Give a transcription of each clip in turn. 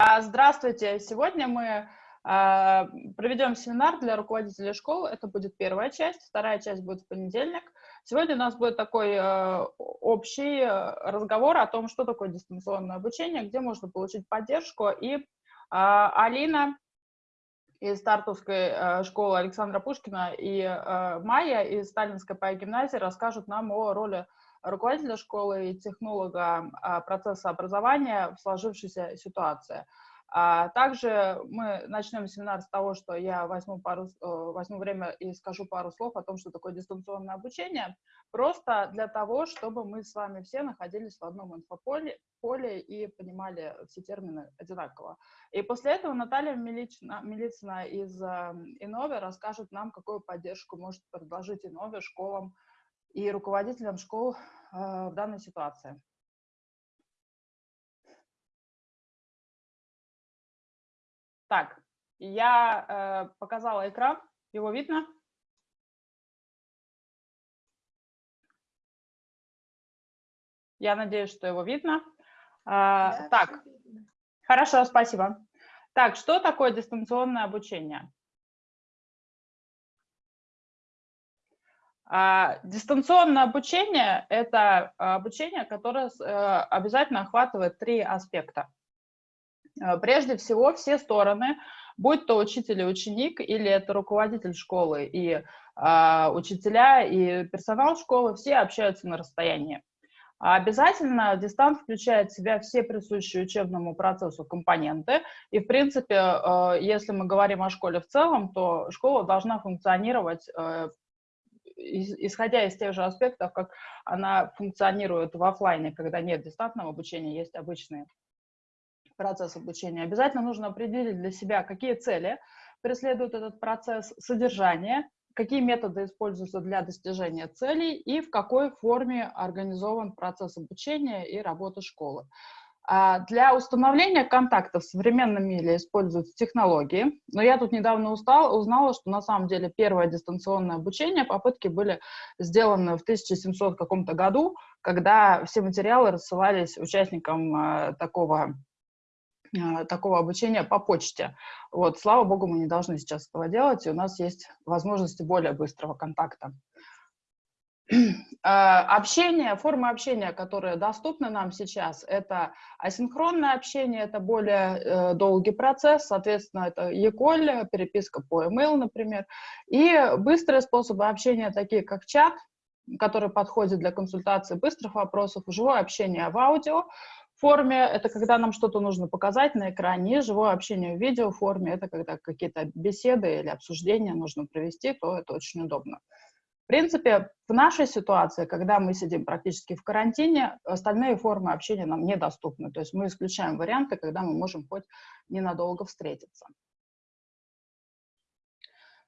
А, здравствуйте! Сегодня мы а, проведем семинар для руководителей школ. Это будет первая часть, вторая часть будет в понедельник. Сегодня у нас будет такой а, общий разговор о том, что такое дистанционное обучение, где можно получить поддержку. И Алина из Стартовской школы Александра Пушкина и Майя из Сталинской гимназии расскажут нам о роли руководителя школы и технолога а, процесса образования в сложившейся ситуации. А также мы начнем семинар с того, что я возьму, пару, э, возьму время и скажу пару слов о том, что такое дистанционное обучение, просто для того, чтобы мы с вами все находились в одном инфополе поле и понимали все термины одинаково. И после этого Наталья Милицина, Милицина из э, Инове расскажет нам, какую поддержку может предложить Инове школам и руководителям школ э, в данной ситуации. Так, я э, показала экран, его видно? Я надеюсь, что его видно. А, да, так, видно. хорошо, спасибо. Так, что такое дистанционное обучение? Дистанционное обучение – это обучение, которое э, обязательно охватывает три аспекта. Э, прежде всего, все стороны, будь то учитель и ученик, или это руководитель школы и а, учителя, и персонал школы, все общаются на расстоянии. обязательно дистант включает в себя все присущие учебному процессу компоненты. И, в принципе, э, если мы говорим о школе в целом, то школа должна функционировать исходя из тех же аспектов, как она функционирует в офлайне, когда нет дистантного обучения, есть обычный процесс обучения. Обязательно нужно определить для себя, какие цели преследует этот процесс, содержание, какие методы используются для достижения целей и в какой форме организован процесс обучения и работы школы. А для установления контактов в современном мире используются технологии, но я тут недавно устал, узнала, что на самом деле первое дистанционное обучение, попытки были сделаны в 1700 каком-то году, когда все материалы рассылались участникам э, такого э, такого обучения по почте. Вот, слава богу, мы не должны сейчас этого делать, и у нас есть возможности более быстрого контакта. А, общение, форма общения, которые доступны нам сейчас, это асинхронное общение, это более э, долгий процесс, соответственно, это e-call, переписка по email, например, и быстрые способы общения, такие как чат, который подходит для консультации быстрых вопросов, живое общение в аудио, форме — это когда нам что-то нужно показать на экране, живое общение в видео форме — это когда какие-то беседы или обсуждения нужно провести, то это очень удобно. Принципе, в нашей ситуации, когда мы сидим практически в карантине, остальные формы общения нам недоступны. То есть мы исключаем варианты, когда мы можем хоть ненадолго встретиться.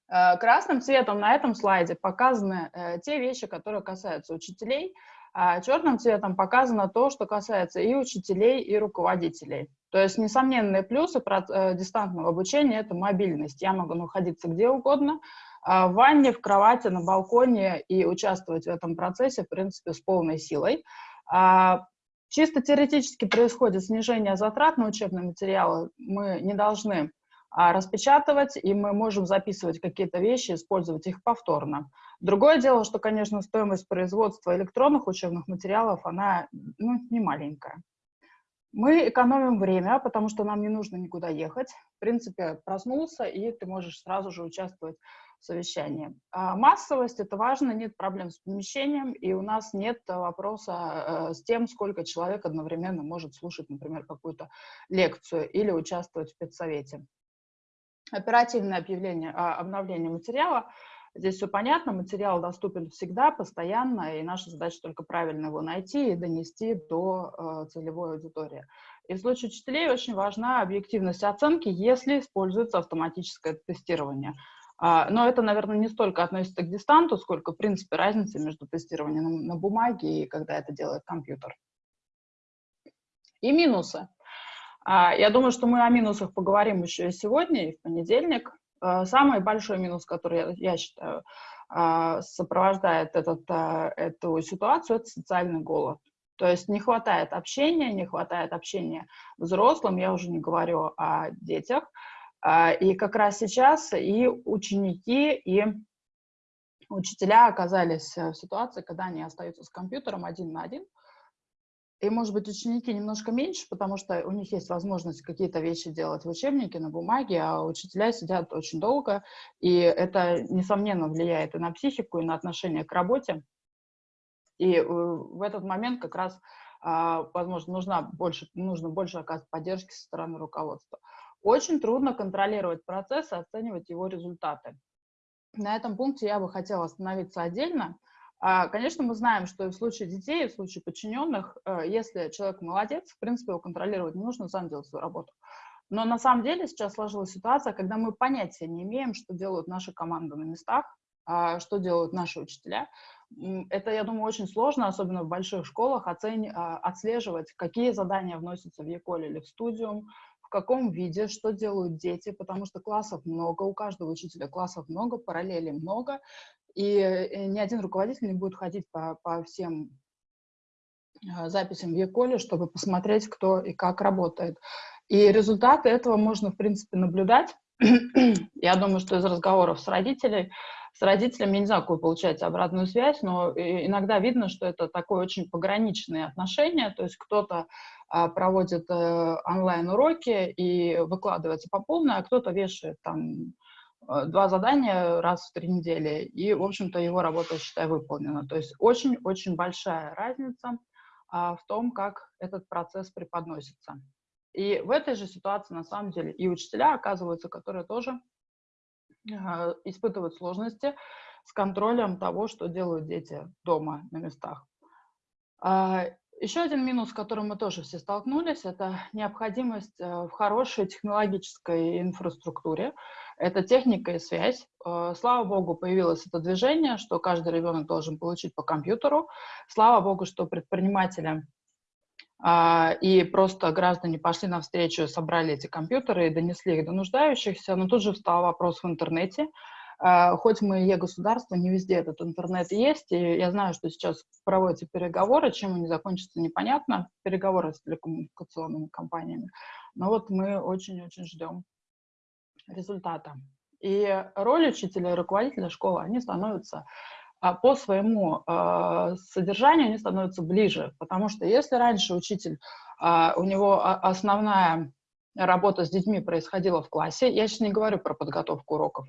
Э, красным цветом на этом слайде показаны э, те вещи, которые касаются учителей, а черным цветом показано то, что касается и учителей, и руководителей. То есть несомненные плюсы э, дистантного обучения – это мобильность. Я могу находиться где угодно, в ванне, в кровати, на балконе и участвовать в этом процессе, в принципе, с полной силой. А, чисто теоретически происходит снижение затрат на учебные материалы. Мы не должны а, распечатывать, и мы можем записывать какие-то вещи, использовать их повторно. Другое дело, что, конечно, стоимость производства электронных учебных материалов, она ну, не маленькая. Мы экономим время, потому что нам не нужно никуда ехать. В принципе, проснулся, и ты можешь сразу же участвовать совещании. А массовость — это важно, нет проблем с помещением, и у нас нет вопроса э, с тем, сколько человек одновременно может слушать, например, какую-то лекцию или участвовать в педсовете. Оперативное объявление, а, обновление материала. Здесь все понятно, материал доступен всегда, постоянно, и наша задача только правильно его найти и донести до э, целевой аудитории. И в случае учителей очень важна объективность оценки, если используется автоматическое тестирование. А, но это, наверное, не столько относится к дистанту, сколько, в принципе, разница между тестированием на, бумаге и когда это делает компьютер. И минусы. А, я думаю, что мы о минусах поговорим еще сегодня, и в понедельник. А, самый большой минус, который, я считаю, сопровождает этот, эту ситуацию, это социальный голод. То есть не хватает общения, не хватает общения взрослым, я уже не говорю о детях. А, и как раз сейчас и ученики, и учителя оказались в ситуации, когда они остаются с компьютером один на один, и, может быть, ученики немножко меньше, потому что у них есть возможность какие-то вещи делать в учебнике, на бумаге, а учителя сидят очень долго, и это, несомненно, влияет и на психику, и на отношение к работе. И э, в этот момент как раз, а, возможно, нужна больше, нужно больше оказывать поддержки со стороны руководства. Очень трудно контролировать процесс и оценивать его результаты. На этом пункте я бы хотела остановиться отдельно, а, конечно, мы знаем, что и в случае детей, и в случае подчиненных, э, если человек молодец, в принципе, его контролировать не нужно, сам делать свою работу. Но на самом деле сейчас сложилась ситуация, когда мы понятия не имеем, что делают наши команды на местах, а, что делают наши учителя. Это, я думаю, очень сложно, особенно в больших школах, оцени, а, отслеживать, какие задания вносятся в ЕКОЛ или в студиум, в каком виде, что делают дети, потому что классов много, у каждого учителя классов много, параллелей много, и э, ни один руководитель не будет ходить по, по всем а, записям в Яколе, чтобы посмотреть, кто и как работает. И результаты этого можно, в принципе, наблюдать. Я думаю, что из разговоров с родителями, с родителями, я не знаю, какую получаете обратную связь, но иногда видно, что это такое очень пограничные отношения, то есть кто-то проводит э, онлайн-уроки и выкладывается по полной, а кто-то вешает там Э, два задания раз в три недели, и, в общем-то, его работа, считай, выполнена. То есть очень-очень большая разница а, в том, как этот процесс преподносится. И в этой же ситуации, на самом деле, и учителя оказываются, которые тоже э, испытывают сложности с контролем того, что делают дети дома на местах. А, еще один минус, с которым мы тоже все столкнулись, это необходимость э, в хорошей технологической инфраструктуре. Это техника и связь. Э, слава богу, появилось это движение, что каждый ребенок должен получить по компьютеру. Слава богу, что предприниматели а, и просто граждане пошли навстречу, собрали эти компьютеры и донесли их до нуждающихся. Но тут же встал вопрос в интернете. А, хоть мы и государство, не везде этот интернет есть, и я знаю, что сейчас проводятся переговоры, чем они закончатся, непонятно, переговоры с телекоммуникационными компаниями. Но вот мы очень-очень ждем результата. И роль учителя и руководителя школы, они становятся а, по своему э, содержанию, они становятся ближе, потому что если раньше учитель, э, у него основная работа с детьми происходила в классе, я сейчас не говорю про подготовку уроков,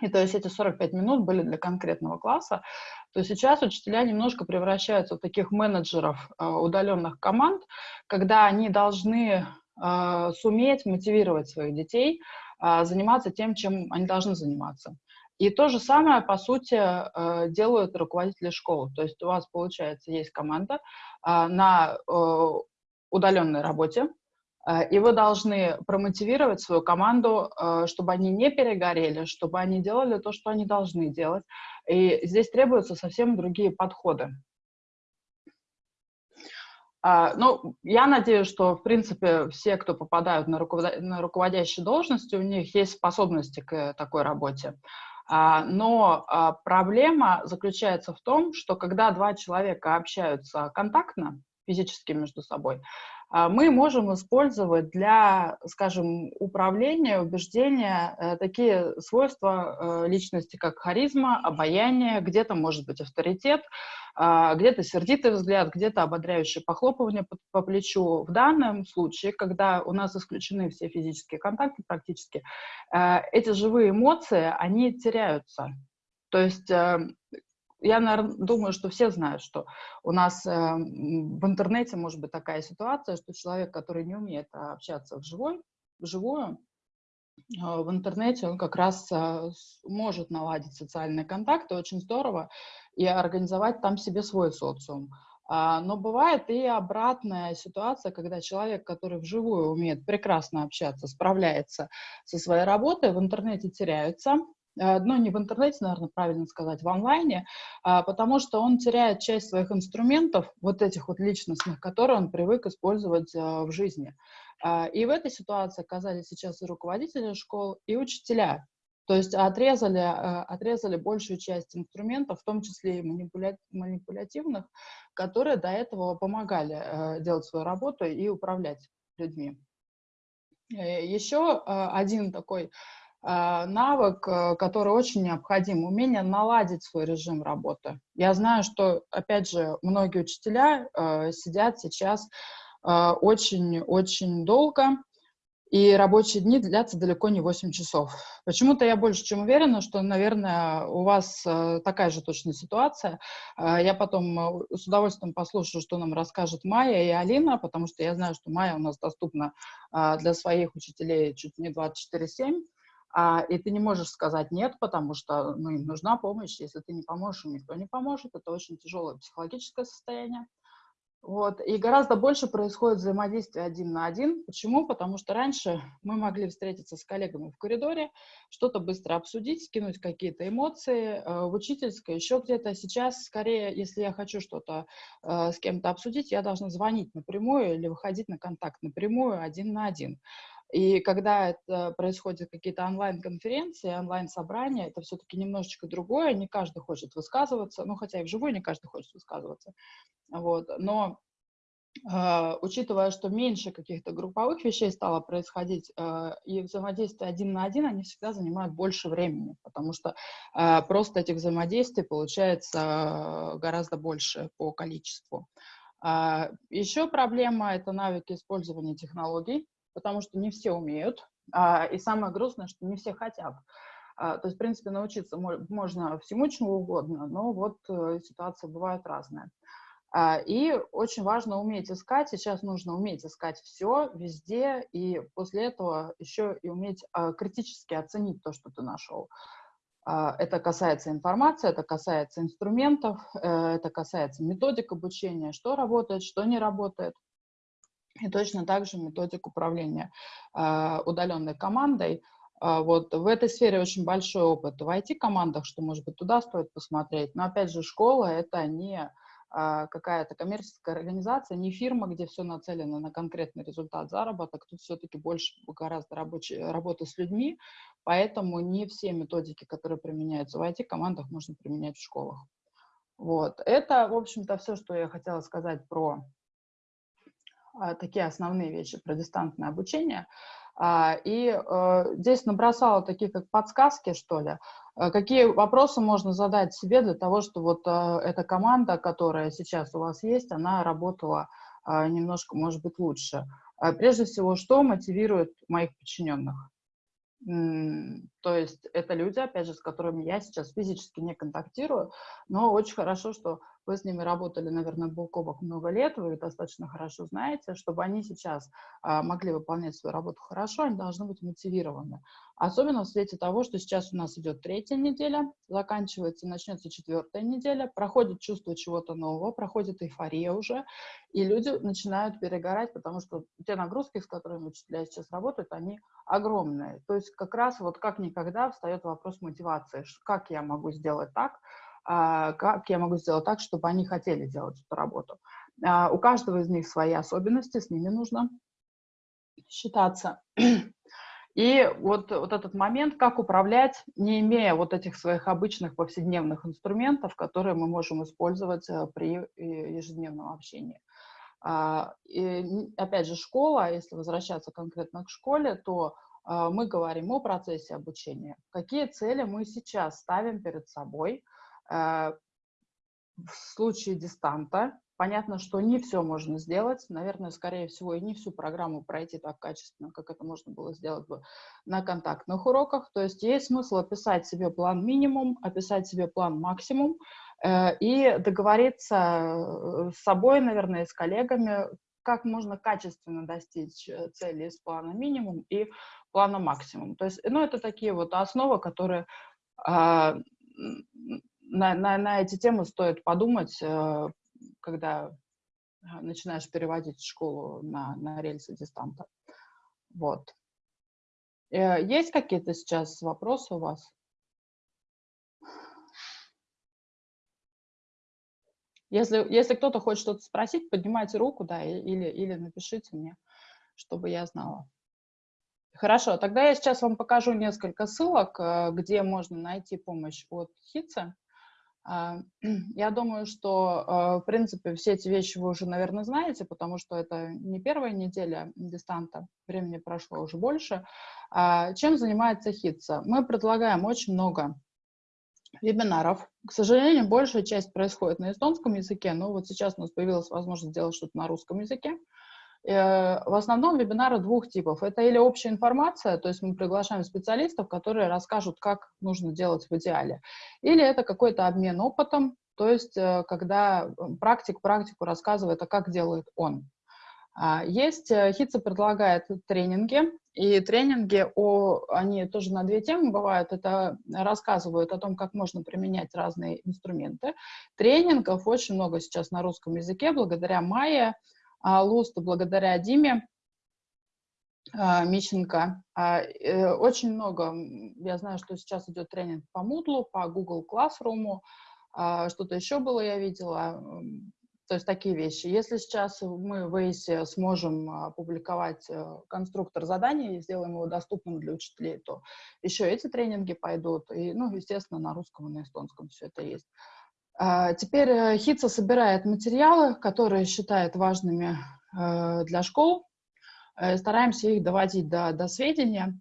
и то есть эти 45 минут были для конкретного класса, то сейчас учителя немножко превращаются в таких менеджеров э, удаленных команд, когда они должны э, суметь мотивировать своих детей э, заниматься тем, чем они должны заниматься. И то же самое, по сути, делают руководители школы. То есть у вас, получается, есть команда на удаленной работе, и вы должны промотивировать свою команду, э, чтобы они не перегорели, чтобы они делали то, что они должны делать. И здесь требуются совсем другие подходы. А, ну, я надеюсь, что, в принципе, все, кто попадают на, руководящие должности, у них есть способности к такой работе. А, но а, проблема заключается в том, что когда два человека общаются контактно, физически между собой, мы можем использовать для, скажем, управления, убеждения э, такие свойства э, личности, как харизма, обаяние, где-то может быть авторитет, а, где-то сердитый взгляд, где-то ободряющее похлопывание по, по плечу. В данном случае, когда у нас исключены все физические контакты практически, э, эти живые эмоции, они теряются. То есть я, наверное, думаю, что все знают, что у нас э, в интернете может быть такая ситуация, что человек, который не умеет общаться вживую, вживую э, в интернете он как раз э, может наладить социальные контакты, очень здорово, и организовать там себе свой социум. А, но бывает и обратная ситуация, когда человек, который вживую умеет прекрасно общаться, справляется со своей работой, в интернете теряется, Э, но не в интернете, наверное, правильно сказать, в онлайне, а, потому что он теряет часть своих инструментов, вот этих вот личностных, которые он привык использовать э, в жизни. А, и в этой ситуации оказались сейчас и руководители школ, и учителя. То есть отрезали, отрезали большую часть инструментов, в том числе и манипуля манипулятивных, которые до этого помогали делать свою работу и управлять людьми. Э, Еще один такой навык, который очень необходим, умение наладить свой режим работы. Я знаю, что, опять же, многие учителя сидят сейчас очень-очень долго, и рабочие дни длятся далеко не 8 часов. Почему-то я больше чем уверена, что, наверное, у вас э, такая же точная ситуация. Э, я потом э, с удовольствием послушаю, что нам расскажет Майя и Алина, потому что я знаю, что Майя у нас доступна для своих учителей чуть не 24-7. А, и ты не можешь сказать нет, потому что ну, им нужна помощь. Если ты не поможешь, им никто не поможет. Это очень тяжелое психологическое состояние. Вот. И гораздо больше происходит взаимодействие один на один. Почему? Потому что раньше мы могли встретиться с коллегами в коридоре, что-то быстро обсудить, скинуть какие-то эмоции э, в учительской, еще где-то. Сейчас, скорее, если я хочу что-то э, с кем-то обсудить, я должна звонить напрямую или выходить на контакт напрямую один на один. И когда это происходят какие-то онлайн-конференции, онлайн-собрания, это все-таки немножечко другое, не каждый хочет высказываться, ну, хотя и вживую не каждый хочет высказываться, вот, но Uh, учитывая, что меньше каких-то групповых вещей стало происходить, uh, и взаимодействие один на один, они всегда занимают больше времени, потому что uh, просто этих взаимодействий получается гораздо больше по количеству. Еще проблема — это навыки использования технологий потому что не все умеют, а, и самое грустное, что не все хотят. А, то есть, в принципе, научиться можно всему чему угодно, но вот э, ситуация бывает разная. А, и очень важно уметь искать, сейчас нужно уметь искать все, везде, и после этого еще и уметь критически оценить то, что ты нашел. Это касается информации, это касается инструментов, э, это касается методик обучения, что работает, что не работает. И точно так же методик управления э, удаленной командой. Э, вот в этой сфере очень большой опыт в IT-командах, что, может быть, туда стоит посмотреть. Но, опять же, школа — это не э, какая-то коммерческая организация, не фирма, где все нацелено на конкретный результат заработок. Тут все-таки больше гораздо рабочей, работы с людьми, поэтому не все методики, которые применяются в IT-командах, можно применять в школах. Вот. Это, в общем-то, все, что я хотела сказать про такие основные вещи про дистанционное обучение. А, и э, здесь набросала такие как подсказки, что ли, э, какие вопросы можно задать себе для того, чтобы вот э, эта команда, которая сейчас у вас есть, она работала немножко, может быть, лучше. Прежде всего, что мотивирует моих подчиненных? То есть это люди, опять же, с которыми я сейчас физически не контактирую, но очень хорошо, что вы с ними работали, наверное, бок о бок много лет, вы достаточно хорошо знаете, чтобы они сейчас а, могли выполнять свою работу хорошо, они должны быть мотивированы. Особенно в свете того, что сейчас у нас идет третья неделя, заканчивается, начнется четвертая неделя, проходит чувство чего-то нового, проходит эйфория уже, и люди начинают перегорать, потому что те нагрузки, с которыми учителя сейчас работают, они огромные. То есть как раз вот как никогда встает вопрос мотивации. Как я могу сделать так, как я могу сделать так, чтобы они хотели делать эту работу. А, у каждого из них свои особенности, с ними нужно считаться. И вот, вот этот момент, как управлять, не имея вот этих своих обычных повседневных инструментов, которые мы можем использовать э, при э, ежедневном общении. А, и, опять же, школа, если возвращаться конкретно к школе, то мы говорим о процессе обучения. Какие цели мы сейчас ставим перед собой – в случае дистанта понятно, что не все можно сделать. Наверное, скорее всего, и не всю программу пройти так качественно, как это можно было сделать бы на контактных уроках. То есть есть смысл описать себе план минимум, описать себе план максимум э, и договориться э, с собой, наверное, с коллегами, как можно качественно достичь цели из плана минимум и плана максимум. То есть, ну, это такие вот основы, которые а, на, на, на эти темы стоит подумать, э, когда э, начинаешь переводить школу на, на рельсы дистанта. Вот. Э, есть какие-то сейчас вопросы у вас? Если, если кто-то хочет что-то спросить, поднимайте руку, да, или, или напишите мне, чтобы я знала. Хорошо, тогда я сейчас вам покажу несколько ссылок, э, где можно найти помощь от ХИЦа. А, я думаю, что, э, в принципе, все эти вещи вы уже, наверное, знаете, потому что это не первая неделя дистанта, времени прошло уже больше. А, чем занимается ХИЦа? Мы предлагаем очень много вебинаров. К сожалению, большая часть происходит на эстонском языке, но вот сейчас у нас появилась возможность сделать что-то на русском языке. Э, в основном вебинары двух типов. Это или общая информация, то есть мы приглашаем специалистов, которые расскажут, как нужно делать в идеале, или это какой-то обмен опытом, то есть э, когда практик практику рассказывает, а как делает он. А, есть, э, Хитса предлагает тренинги, и тренинги, о, они тоже на две темы бывают, это рассказывают о том, как можно применять разные инструменты. Тренингов очень много сейчас на русском языке, благодаря Майе, а, Лусту, благодаря Диме а, Мищенко. А, э, очень много, я знаю, что сейчас идет тренинг по Moodle, по Google Classroom, что-то еще было, я видела, то есть такие вещи. Если сейчас мы в ACE сможем публиковать э, конструктор заданий и сделаем его доступным для учителей, то еще эти тренинги пойдут. И, ну, естественно, на русском и на эстонском все это есть. А, теперь э, ХИЦа собирает материалы, которые считает важными э, для школ. Э, стараемся их доводить до, до сведения.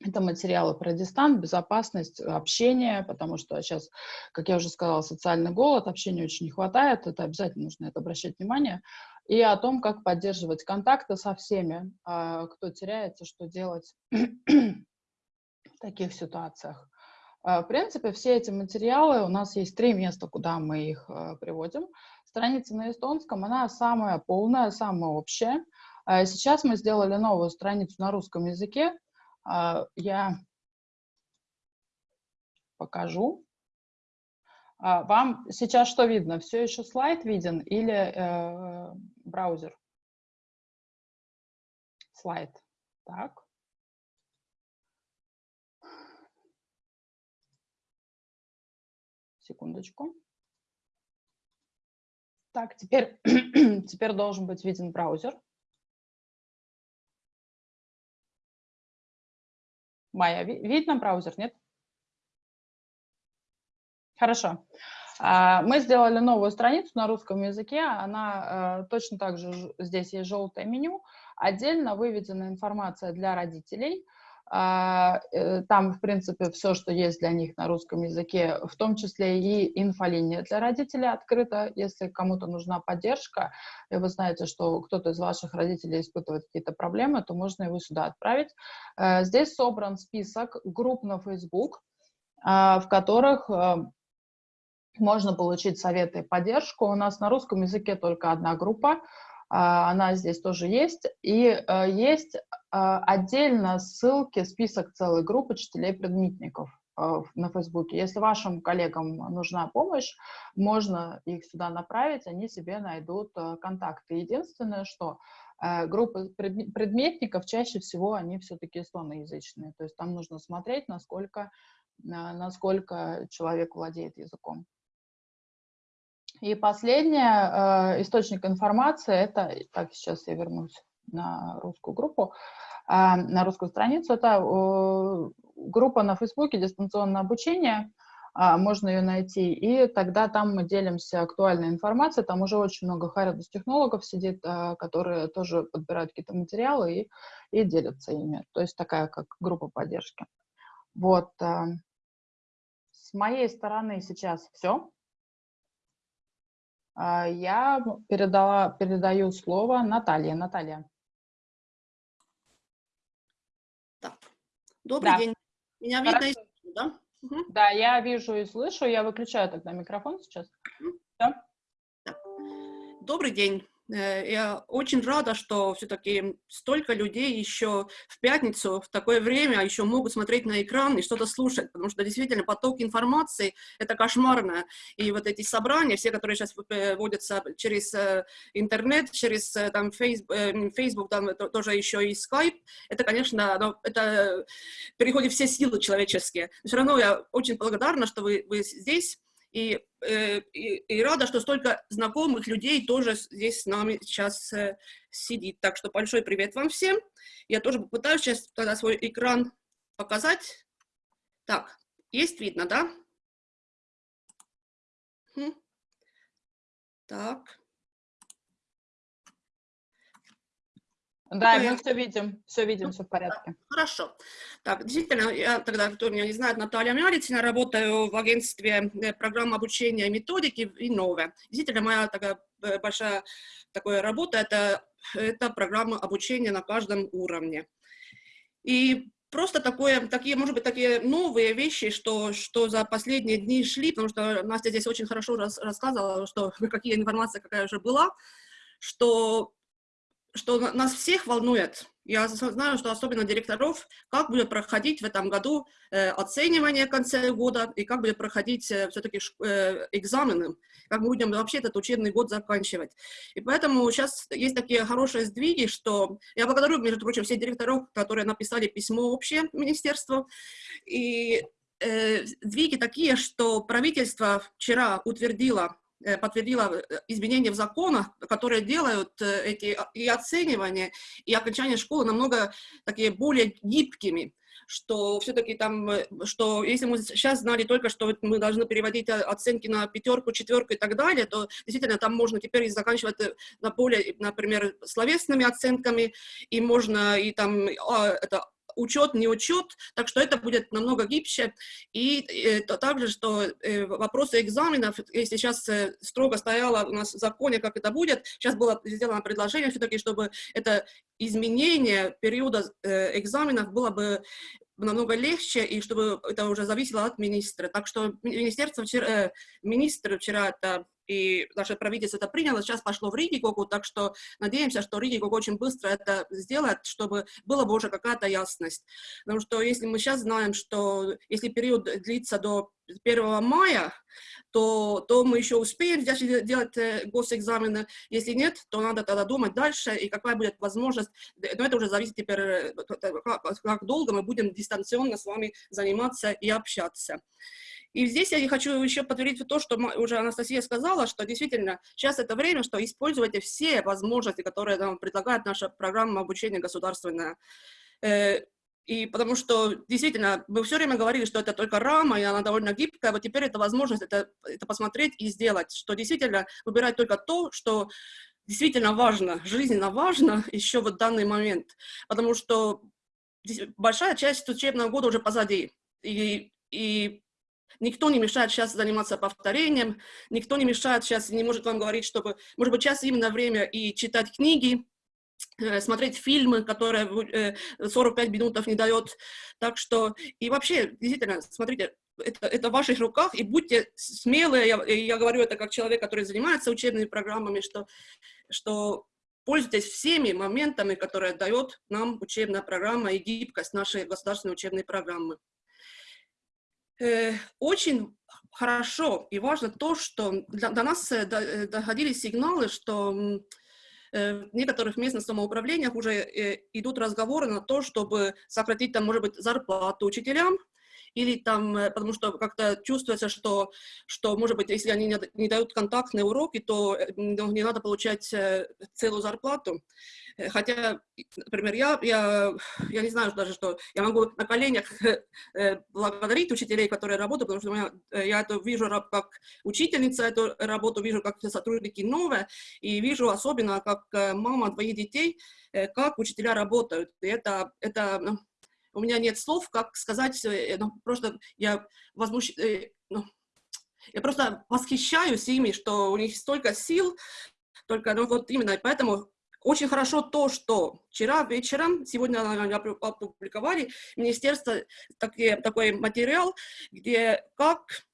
Это материалы про дистант, безопасность, общение, потому что сейчас, как я уже сказала, социальный голод, общения очень не хватает, это обязательно нужно это обращать внимание. И о том, как поддерживать контакты со всеми, а, кто теряется, что делать в таких ситуациях. А, в принципе, все эти материалы, у нас есть три места, куда мы их а, приводим. Страница на эстонском, она самая полная, самая общая. А, сейчас мы сделали новую страницу на русском языке. Я покажу. Вам сейчас что видно? Все еще слайд виден или э, браузер? Слайд. Так. Секундочку. Так, теперь, теперь должен быть виден браузер. Майя, видно браузер, нет? Хорошо. А, мы сделали новую страницу на русском языке. Она э, точно так же, здесь есть желтое меню. Отдельно выведена информация для родителей – там, в принципе, все, что есть для них на русском языке, в том числе и инфолиния для родителей открыта. Если кому-то нужна поддержка, и вы знаете, что кто-то из ваших родителей испытывает какие-то проблемы, то можно его сюда отправить. Э, здесь собран список групп на Facebook, а, в которых э, можно получить советы и поддержку. У нас на русском языке только одна группа, а, она здесь тоже есть. И э, есть а, отдельно ссылки, список целой группы учителей-предметников э, на Фейсбуке. Если вашим коллегам нужна помощь, можно их сюда направить, они себе найдут э, контакты. Единственное, что группы предметников чаще всего они все-таки эстоноязычные, то есть там нужно смотреть, насколько, насколько человек владеет языком. И последний э, источник информации, это, так, сейчас я вернусь на русскую группу, э, на русскую страницу, это э, группа на Фейсбуке «Дистанционное обучение», э, можно ее найти, и тогда там мы делимся актуальной информацией, там уже очень много Харидус-технологов сидит, э, которые тоже подбирают какие-то материалы и, и делятся ими, то есть такая как группа поддержки. Вот. Э, с моей стороны сейчас все. А, я передала, передаю слово Наталье. Наталья. Так. Добрый да. день. Меня видно и слышно, да? Угу. Да, я вижу и слышу. Я выключаю тогда микрофон сейчас. Угу. Да? Да. Добрый день. Э, я очень рада, что все-таки столько людей еще в пятницу в такое время еще могут смотреть на экран и что-то слушать, потому что действительно поток информации — это кошмарно. И вот эти собрания, все, которые сейчас вводятся через э, интернет, через там, Facebook, Facebook там тоже еще и Skype, это, конечно, ну, это переходит все силы человеческие. Но все равно я очень благодарна, что вы, вы здесь, И, э, и, и рада, что столько знакомых людей тоже здесь с нами сейчас э, сидит. Так что большой привет вам всем. Я тоже попытаюсь сейчас тогда свой экран показать. Так, есть видно, да? Так. Да, мы все видим, все видим, все в порядке. Хорошо. Так, действительно, я тогда, кто меня не знает, Наталья Мялицина, работаю в агентстве э, программ обучения и методики Иннове. Действительно, моя такая э, большая такая работа это, это программа обучения на каждом уровне. И просто такое, такие, может быть, такие новые вещи, что, что за последние дни шли, потому что Настя здесь очень хорошо рас, рассказывала, что какие информация какая уже была, что что нас всех волнует, я знаю, что особенно директоров, как будет проходить в этом году э, оценивание в конце года и как будет проходить э, все-таки э, экзамены, как мы будем вообще этот учебный год заканчивать. И поэтому сейчас есть такие хорошие сдвиги, что я благодарю, между прочим, всех директоров, которые написали письмо общее министерству, и э, сдвиги такие, что правительство вчера утвердило подтвердила э, изменения в законах, которые делают э, эти а, и оценивания, и окончание школы намного такие более гибкими что все-таки там, что если мы сейчас знали только, что мы должны переводить оценки на пятерку, четверку и так далее, то действительно там можно теперь заканчивать на более, например, словесными оценками, и можно и там а, это учет, не учет, так что это будет намного гибче. И это также, что э, вопросы экзаменов, если сейчас э, строго стояло у нас в законе, как это будет, сейчас было сделано предложение все-таки, чтобы это изменение периода э, экзаменов было бы намного легче, и чтобы это уже зависело от министра. Так что министерство вчера, министр вчера это и наше правительство это приняло, сейчас пошло в Ригикогу, так что надеемся, что Ригиког очень быстро это сделает, чтобы была бы уже какая-то ясность. Потому что если мы сейчас знаем, что если период длится до 1 мая, то, то мы еще успеем делать э, госэкзамены. Если нет, то надо тогда думать дальше, и какая будет возможность. Но это уже зависит теперь, э, как долго мы будем дистанционно с вами заниматься и общаться. И здесь я хочу еще подтвердить то, что уже Анастасия сказала, что действительно сейчас это время, что используйте все возможности, которые нам предлагает наша программа обучения государственная. Э, и потому что действительно мы все время говорили, что это только рама, и она довольно гибкая, вот теперь это возможность это, это посмотреть и сделать, что действительно выбирать только то, что действительно важно, жизненно важно еще в данный момент, потому что большая часть учебного года уже позади, и, и Никто не мешает сейчас заниматься повторением, никто не мешает сейчас, не может вам говорить, чтобы, может быть, сейчас именно время и читать книги, э, смотреть фильмы, которые 45 э, минутов не дает. Так что, и вообще, действительно, смотрите, это, это в ваших руках, и будьте смелые, я, я говорю это как человек, который занимается учебными программами, что, что пользуйтесь всеми моментами, которые дает нам учебная программа и гибкость нашей государственной учебной программы. Э, очень хорошо и важно то, что до, до нас э, э, доходили сигналы, что в некоторых местных самоуправлениях уже идут разговоры на то, чтобы сократить там, может быть, зарплату учителям, или там, э, потому что как-то чувствуется, что, что, может быть, если они не, дают контактные уроки, то э, ну, не надо получать э, целую зарплату. Хотя, например, я, я, я не знаю даже, что я могу на коленях благодарить учителей, которые работают, потому что я, я это вижу как учительница, эту работу вижу как сотрудники новые, и вижу особенно как мама двоих детей, как учителя работают. И это, это ну, у меня нет слов, как сказать, э, ну, просто я возмущ... Э, ну, я просто восхищаюсь ими, что у них столько сил, только, ну, вот именно, поэтому очень хорошо то, что вчера вечером, сегодня опубликовали министерство таки, такой материал, где как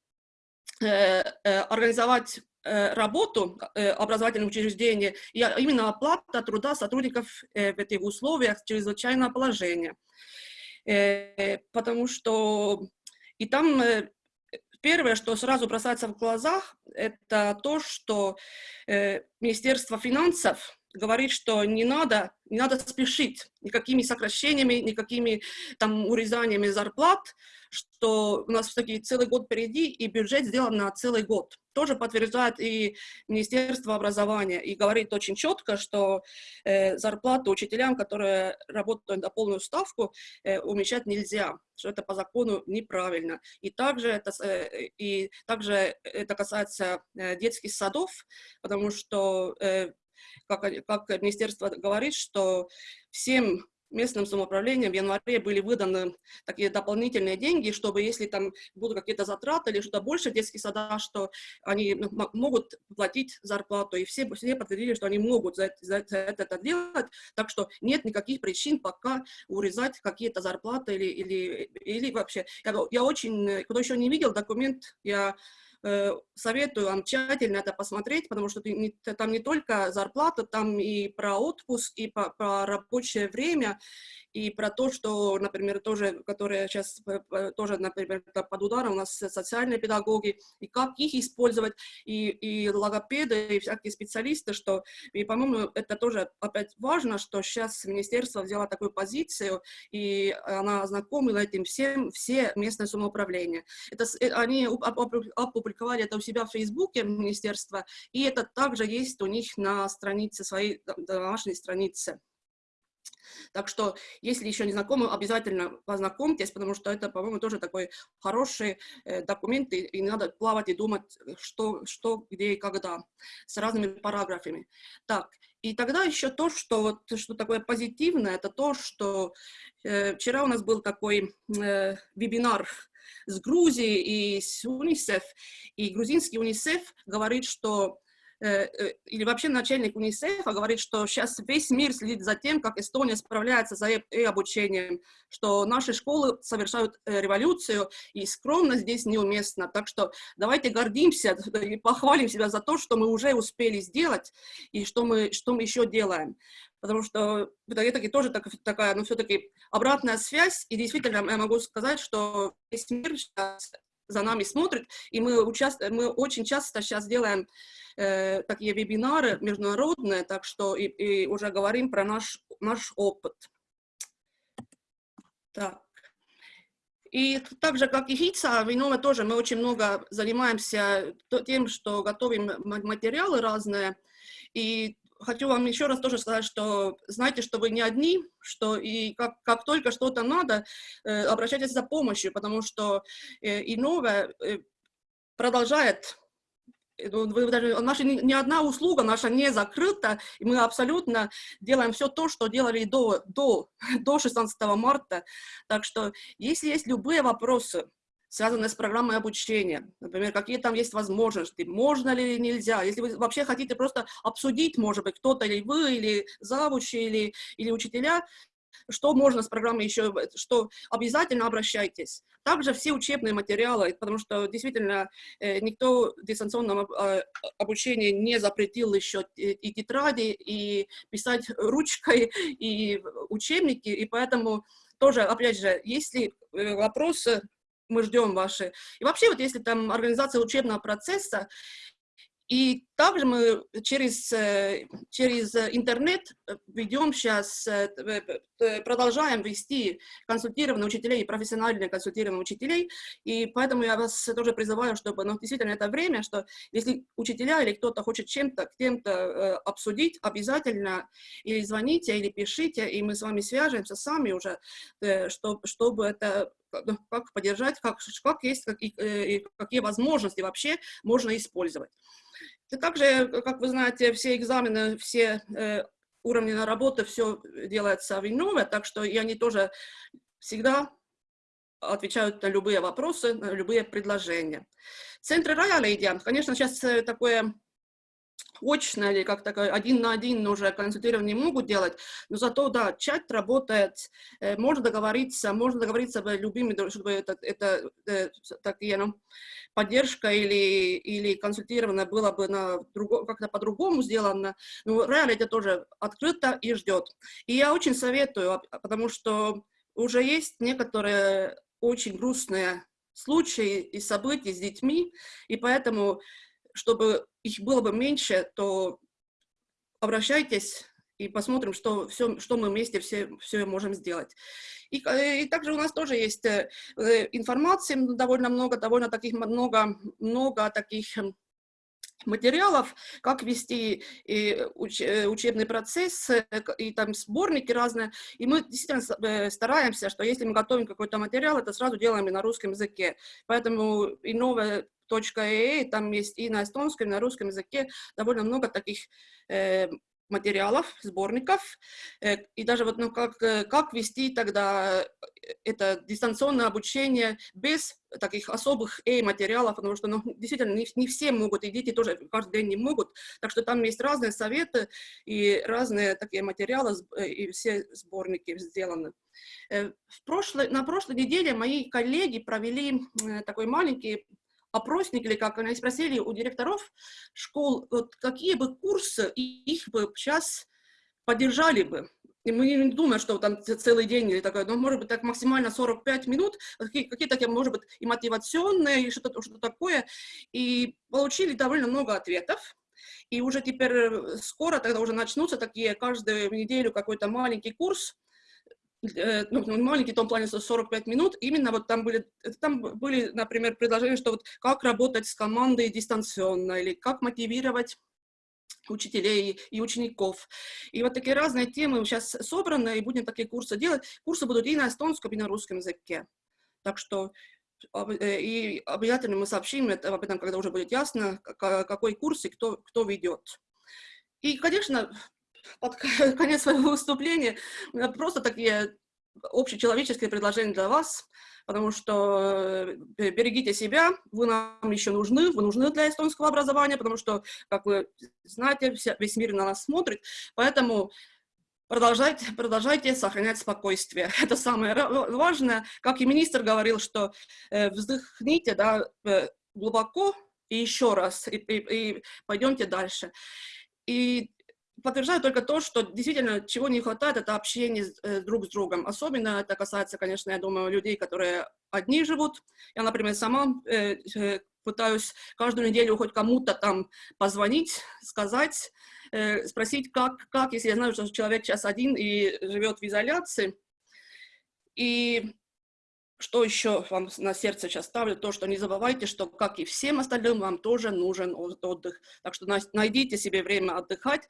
э, э, организовать э, работу образовательных учреждений, и именно оплата труда сотрудников в этих условиях чрезвычайного положения. Э, потому что и там э, первое, что сразу бросается в глазах, это то, что э, Министерство финансов говорит, что не надо, не надо спешить никакими сокращениями, никакими там урезаниями зарплат, что у нас все-таки целый год впереди, и бюджет сделан на целый год. Тоже подтверждает и Министерство образования, и говорит очень четко, что э, зарплату учителям, которые работают на полную ставку, э, уменьшать нельзя, что это по закону неправильно. И также это, э, и также это касается э, детских садов, потому что э, как, как министерство говорит, что всем местным самоуправлением в январе были выданы такие дополнительные деньги, чтобы если там будут какие-то затраты или что-то больше детских сада, что они могут платить зарплату. И все, все подтвердили, что они могут за, за, за это делать, так что нет никаких причин пока урезать какие-то зарплаты или, или, или вообще. Я, я очень, кто еще не видел документ, я советую вам тщательно это посмотреть, потому что там не только зарплата, там и про отпуск, и про, про рабочее время, и про то, что, например, тоже, которые сейчас тоже, например, под ударом у нас социальные педагоги, и как их использовать, и, и логопеды, и всякие специалисты, что, и, по-моему, это тоже опять важно, что сейчас министерство взяло такую позицию, и она ознакомила этим всем, все местное самоуправление. Это, э, они опубликовали это у себя в Фейсбуке, министерство, и это также есть у них на странице своей, домашней странице. Так что, если еще не знакомы, обязательно познакомьтесь, потому что это, по-моему, тоже такой хороший э, документ, и, и надо плавать и думать, что, что, где и когда, с разными параграфами. Так, и тогда еще то, что, вот, что такое позитивное, это то, что э, вчера у нас был такой э, вебинар с Грузией и с УНИСЕФ, и грузинский УНИСЕФ говорит, что или вообще начальник УНИСЕФа говорит, что сейчас весь мир следит за тем, как Эстония справляется за e-обучением, что наши школы совершают э, революцию, и скромность здесь неуместна. Так что давайте гордимся и похвалим себя за то, что мы уже успели сделать, и что мы, что мы еще делаем. Потому что это тоже так, такая, ну, все-таки обратная связь, и действительно я могу сказать, что весь мир сейчас за нами смотрит, и мы, участ... мы очень часто сейчас делаем э, такие вебинары международные, так что и, и уже говорим про наш, наш опыт. Так. И так же, как и ХИЦА, Винова тоже мы очень много занимаемся тем, что готовим материалы разные, и хочу вам еще раз тоже сказать, что знайте, что вы не одни, что и как, как только что-то надо, э, обращайтесь за помощью, потому что э, и новое э, продолжает э, ну, вы даже, наша ни, одна услуга наша не закрыта, и мы абсолютно делаем все то, что делали до, до, до 16 марта. Так что, если есть любые вопросы, связанные с программой обучения. Например, какие там есть возможности, можно ли или нельзя. Если вы вообще хотите просто обсудить, может быть, кто-то или вы, или завучи, или, или учителя, что можно с программой еще, что обязательно обращайтесь. Также все учебные материалы, потому что действительно э, никто в дистанционном э, обучении не запретил еще и тетради, и писать ручкой, и учебники, и поэтому тоже, опять же, если э, вопросы мы ждем ваши. И вообще, вот если там организация учебного процесса, и также мы через, э, через интернет ведем сейчас, э, продолжаем вести консультированные учителей и профессиональные консультированные учителей, и поэтому я вас тоже призываю, чтобы, ну, действительно, это время, что если учителя или кто-то хочет чем-то, кем-то э, обсудить, обязательно или звоните, или пишите, и мы с вами свяжемся сами уже, чтобы, чтобы это как поддержать, как, как есть, как, и, и какие возможности вообще можно использовать. И также, как вы знаете, все экзамены, все э, уровни на работу, все делается в Иннове, так что и они тоже всегда отвечают на любые вопросы, на любые предложения. Центры Роялейдия, конечно, сейчас э, такое очно или как такое один на один уже консультирование могут делать, но зато, да, чат работает, э, можно договориться, можно договориться с любыми, чтобы это, это, это такие, ну, поддержка или, или консультирование было бы на как-то по-другому сделано, но реально это тоже открыто и ждет. И я очень советую, потому что уже есть некоторые очень грустные случаи и события с детьми, и поэтому чтобы их было бы меньше, то обращайтесь и посмотрим, что, все, что мы вместе все, все можем сделать. И, и также у нас тоже есть информации довольно много, довольно таких много, много таких материалов, как вести уч, учебный процесс, и там сборники разные. И мы действительно стараемся, что если мы готовим какой-то материал, это сразу делаем и на русском языке. Поэтому и новая .ee, там есть и на эстонском, и на русском языке довольно много таких э, материалов, сборников, э, и даже вот, ну, как, э, как вести тогда э, это дистанционное обучение без таких особых A-материалов, потому что, ну, действительно, не, не все могут, и дети тоже каждый день не могут, так что там есть разные советы и разные такие материалы, и все сборники сделаны. В прошлой, на прошлой неделе мои коллеги провели такой маленький опросник, или как они спросили у директоров школ, вот какие бы курсы их бы сейчас поддержали бы. И мы не думаем, что там целый день или такое, но может быть так максимально 45 минут, какие-то, какие может быть, и мотивационные, и что-то что такое. И получили довольно много ответов. И уже теперь э, скоро тогда уже начнутся такие каждую неделю какой-то маленький курс, ну, ну, маленький том плане 45 минут, именно вот там были, там были, например, предложения, что вот как работать с командой дистанционно, или как мотивировать учителей и учеников. И вот такие разные темы сейчас собраны, и будем такие курсы делать. Курсы будут и на эстонском, и на русском языке. Так что э, и обязательно мы сообщим это, об этом, когда уже будет ясно, какой курс и кто, кто ведет. И, конечно, под конец своего выступления просто такие общечеловеческие предложения для вас, потому что э, берегите себя, вы нам еще нужны, вы нужны для эстонского образования, потому что, как вы знаете, весь мир на нас смотрит, поэтому продолжайте, продолжайте сохранять спокойствие. Это самое важное. Как и министр говорил, что э, вздохните да, э, глубоко и еще раз, и, и, и пойдемте дальше. И подтверждаю только то, что действительно чего не хватает, это общение э, друг с другом. Особенно это касается, конечно, я думаю, людей, которые одни живут. Я, например, сама э, э, пытаюсь каждую неделю хоть кому-то там позвонить, сказать, э, спросить, как, как, если я знаю, что человек сейчас один и живет в изоляции. И что еще вам на сердце сейчас ставлю, то, что не забывайте, что, как и всем остальным, вам тоже нужен отдых. Так что найдите себе время отдыхать,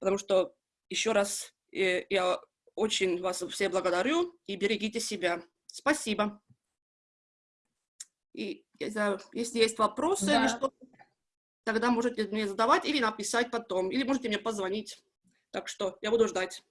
потому что, еще раз, э, я очень вас все благодарю и берегите себя. Спасибо. И если есть вопросы да. или что тогда можете мне задавать или написать потом, или можете мне позвонить. Так что я буду ждать.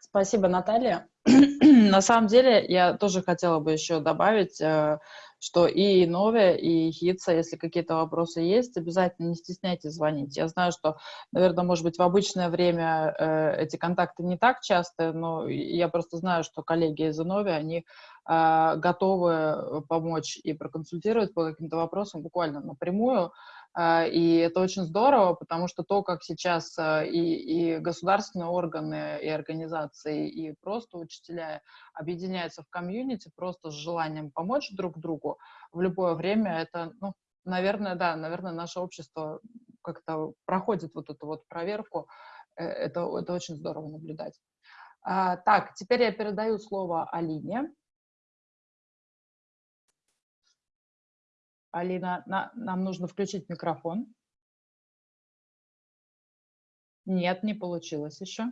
Спасибо, Наталья. На самом деле, я тоже хотела бы еще добавить, э, что и Нове, и Хитса, если какие-то вопросы есть, обязательно не стесняйтесь звонить. Я знаю, что, наверное, может быть, в обычное время э, эти контакты не так часто, но я просто знаю, что коллеги из Нови, они э, готовы помочь и проконсультировать по каким-то вопросам буквально напрямую. А, и это очень здорово, потому что то, как сейчас а, и, и государственные органы, и организации, и просто учителя объединяются в комьюнити просто с желанием помочь друг другу в любое время, это, ну, наверное, да, наверное, наше общество как-то проходит вот эту вот проверку. Э, это, это очень здорово наблюдать. А, так, теперь я передаю слово Алине. Алина, на, нам нужно включить микрофон. Нет, не получилось еще.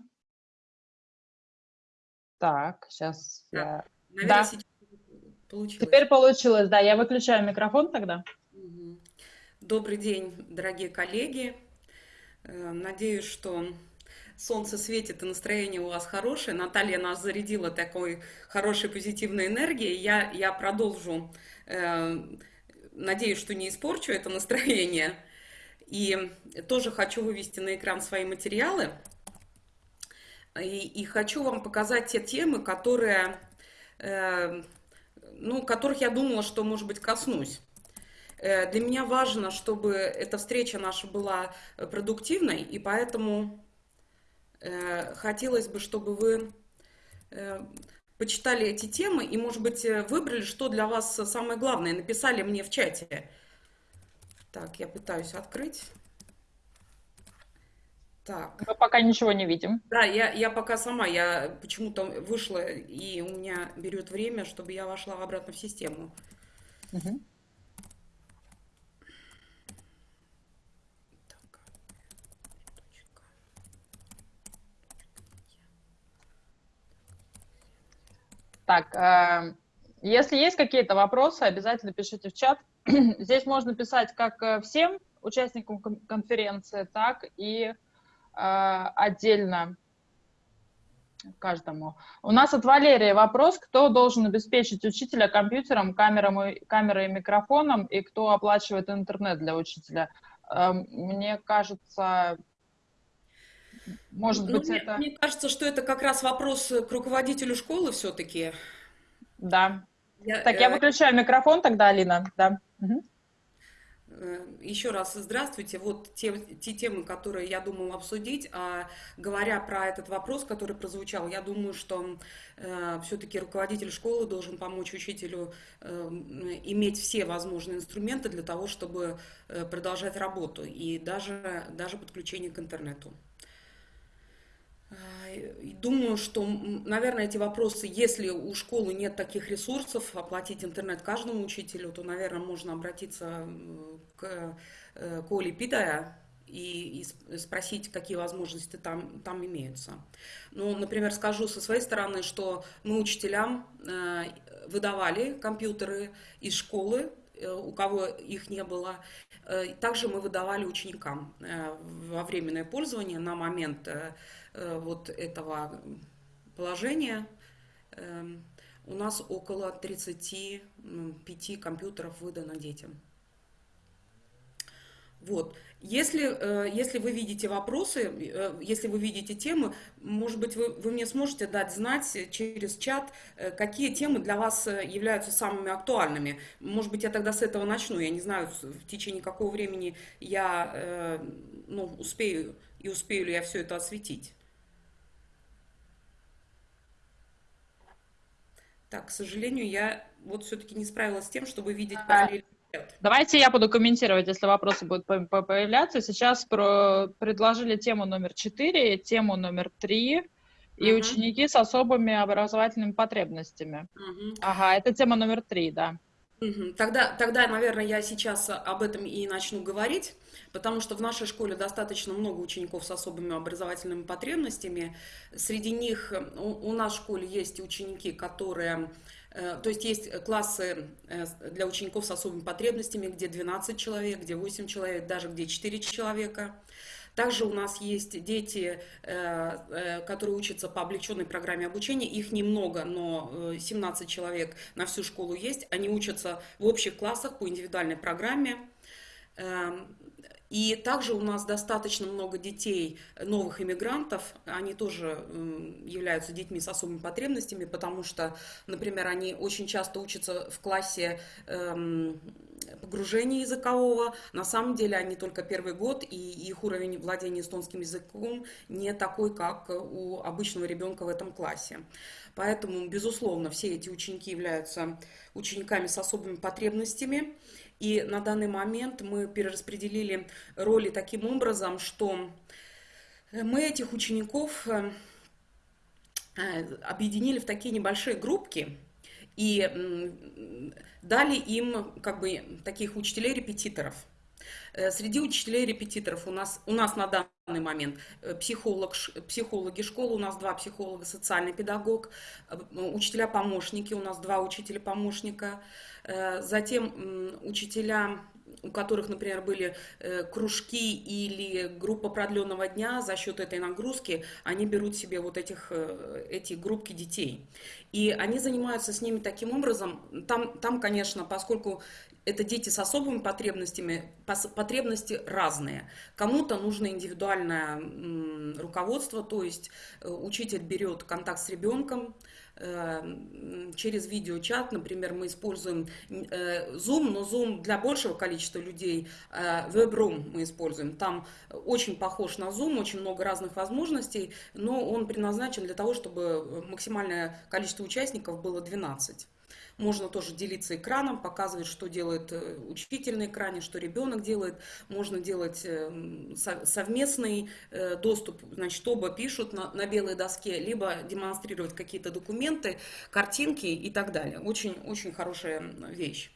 Так, сейчас да, я... Наверное, да. получилось. Теперь получилось, да. Я выключаю микрофон тогда. Добрый день, дорогие коллеги. Э, надеюсь, что солнце светит и настроение у вас хорошее. Наталья нас зарядила такой хорошей позитивной энергией. Я, я продолжу э, Надеюсь, что не испорчу это настроение. И тоже хочу вывести на экран свои материалы. И, и хочу вам показать те темы, которые, э, ну, которых я думала, что, может быть, коснусь. Э, для меня важно, чтобы эта встреча наша была продуктивной, и поэтому э, хотелось бы, чтобы вы э, почитали эти темы и, может быть, э, выбрали, что для вас самое главное, написали мне в чате. Так, я пытаюсь открыть. Так. Мы пока ничего не видим. Да, я, я пока сама, я почему-то вышла, и у меня берет время, чтобы я вошла обратно в систему. Угу. Так, э, если есть какие-то вопросы, обязательно пишите в чат. Здесь можно писать как э, всем участникам конференции, так и э, отдельно каждому. У нас от Валерии вопрос, кто должен обеспечить учителя компьютером, камерой, камерой и микрофоном, и кто оплачивает интернет для учителя. Э, мне кажется, может ну, быть, мне, это... Мне кажется, что это как раз вопрос к руководителю школы все-таки. Да. Я, так, я э, выключаю микрофон тогда, Алина. Да. Угу. Еще раз здравствуйте. Вот те, те темы, которые я думала обсудить. А говоря про этот вопрос, который прозвучал, я думаю, что э, все-таки руководитель школы должен помочь учителю э, иметь все возможные инструменты для того, чтобы э, продолжать работу и даже, даже подключение к интернету. Думаю, что, наверное, эти вопросы, если у школы нет таких ресурсов, оплатить интернет каждому учителю, то, наверное, можно обратиться к, э, к Оле Питая и, спросить, какие возможности там, там имеются. Ну, например, скажу со своей стороны, что мы учителям э, выдавали компьютеры из школы, э, у кого их не было. Также мы выдавали ученикам во временное пользование на момент вот этого положения эм, у нас около 35 компьютеров выдано детям. Вот. Если, э, если вы видите вопросы, э, если вы видите темы, может быть, вы, вы мне сможете дать знать через чат, какие темы для вас являются самыми актуальными. Может быть, я тогда с этого начну. Я не знаю, в течение какого времени я ну, успею и успею ли я все это осветить. Так, к сожалению, я вот все-таки не справилась с тем, чтобы видеть параллельно. Давайте я буду комментировать, если вопросы будут появляться. Сейчас про... предложили тему номер 4, тему номер 3 и uh ученики с особыми образовательными потребностями. uh Ага, это тема номер 3, да. Тогда, тогда, наверное, я сейчас об этом и начну говорить, потому что в нашей школе достаточно много учеников с особыми образовательными потребностями. Среди них у, у нас в школе есть ученики, которые... Э, то есть есть классы э, для учеников с особыми потребностями, где 12 человек, где 8 человек, даже где 4 человека. Также у нас есть дети, э, э, которые учатся по облегченной программе обучения. Их немного, но 17 э, человек на всю школу есть. Они учатся в общих классах по индивидуальной программе. И также у нас достаточно много детей, новых иммигрантов, они тоже являются детьми с особыми потребностями, потому что, например, они очень часто учатся в классе эм, погружения языкового. На самом деле они только первый год, и их уровень владения эстонским языком не такой, как у обычного ребенка в этом классе. Поэтому, безусловно, все эти ученики являются учениками с особыми потребностями. И на данный момент мы перераспределили роли таким образом, что мы этих учеников э, объединили в такие небольшие группки и дали им как бы таких учителей-репетиторов. Э, среди учителей-репетиторов у нас, у нас на данный момент э, психолог, психологи школы, у нас два психолога, социальный педагог, учителя-помощники, у нас два учителя-помощника, затем учителя у которых, например, были э, кружки или группа продленного дня, за счет этой нагрузки они берут себе вот этих, э, эти группки детей. И они занимаются с ними таким образом. Там, там конечно, поскольку это дети с особыми потребностями, потребности разные. Кому-то нужно индивидуальное руководство, то есть учитель берет контакт с ребенком, через видеочат, например, мы используем э, Zoom, но Zoom для большего количества людей, э, WebRoom мы используем. Там очень похож на Zoom, очень много разных возможностей, но он предназначен для того, чтобы максимальное количество участников было 12. Можно тоже делиться экраном, показывать, что делает э, учитель на экране, что ребенок делает. Можно делать э, совместный э, доступ, значит, оба пишут на, на белой доске, либо демонстрировать какие-то документы, картинки и так далее. Очень-очень хорошая вещь.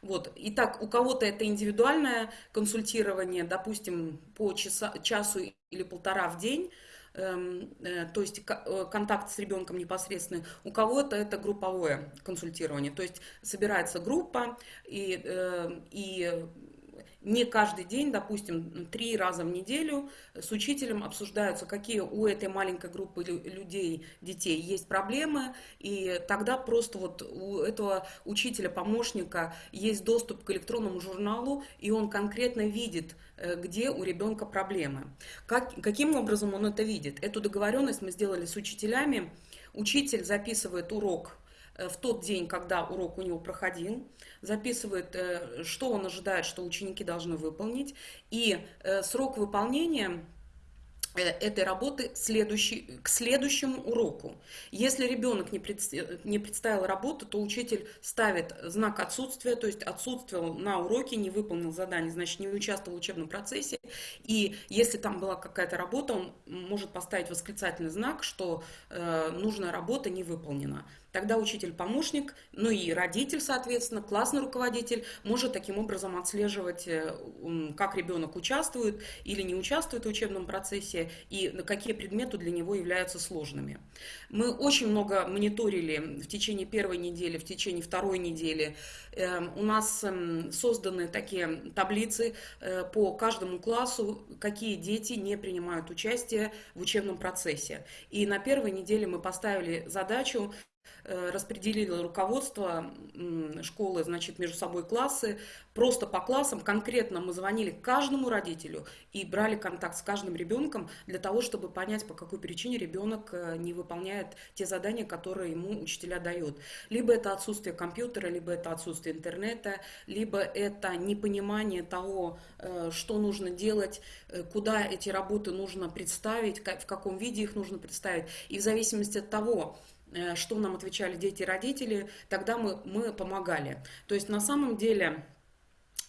Вот. Итак, у кого-то это индивидуальное консультирование, допустим, по часа, часу или полтора в день, Эм, то есть э, контакт с ребенком непосредственный, у кого-то это групповое консультирование, то есть собирается группа и, э, и не каждый день, допустим, три раза в неделю с учителем обсуждаются, какие у этой маленькой группы людей, детей есть проблемы, и тогда просто вот у этого учителя, помощника есть доступ к электронному журналу, и он конкретно видит, э, где у ребенка проблемы. Как, каким образом он это видит? Эту договоренность мы сделали с учителями. Учитель записывает урок в тот день, когда урок у него проходил, записывает, э, что он ожидает, что ученики должны выполнить, и э, срок выполнения Э, этой работы следующий, к следующему уроку. Если ребенок не, пред, не представил работу, то учитель ставит знак отсутствия, то есть отсутствовал на уроке, не выполнил задание, значит не участвовал в учебном процессе. И если там была какая-то работа, он может поставить восклицательный знак, что э, нужная работа не выполнена. Тогда учитель-помощник, ну и родитель, соответственно, классный руководитель может таким образом отслеживать, э, как ребенок участвует или не участвует в учебном процессе и какие предметы для него являются сложными. Мы очень много мониторили в течение первой недели, в течение второй недели. Эм, у нас эм, созданы такие таблицы э, по каждому классу, какие дети не принимают участие в учебном процессе. И на первой неделе мы поставили задачу распределило руководство школы, значит, между собой классы, просто по классам, конкретно мы звонили каждому родителю и брали контакт с каждым ребенком для того, чтобы понять, по какой причине ребенок э, не выполняет те задания, которые ему учителя дают. Либо это отсутствие компьютера, либо это отсутствие интернета, либо это непонимание того, э, что нужно делать, куда эти работы нужно представить, в каком виде их нужно представить. И в зависимости от того, Э, что нам отвечали дети и родители, тогда мы, мы помогали. То есть на самом деле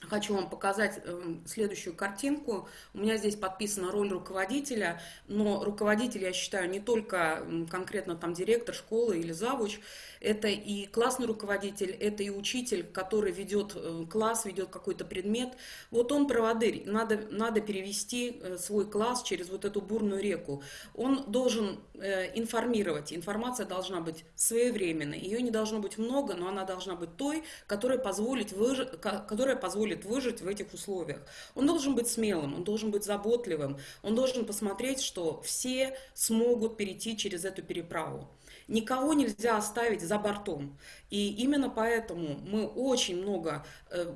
Хочу вам показать эм, следующую картинку. У меня здесь подписана роль руководителя, но руководитель, я считаю, не только конкретно там директор школы или завуч, это и классный руководитель, это и учитель, который ведет э, класс, ведет какой-то предмет. Вот он проводырь, надо, надо перевести э, свой класс через вот эту бурную реку. Он должен э, информировать, информация должна быть своевременной, ее не должно быть много, но она должна быть той, которая позволит, выжить, которая позволит выжить в этих условиях. Он должен быть смелым, он должен быть заботливым, он должен посмотреть, что все смогут перейти через эту переправу. Никого нельзя оставить за бортом. И именно поэтому мы очень много, э,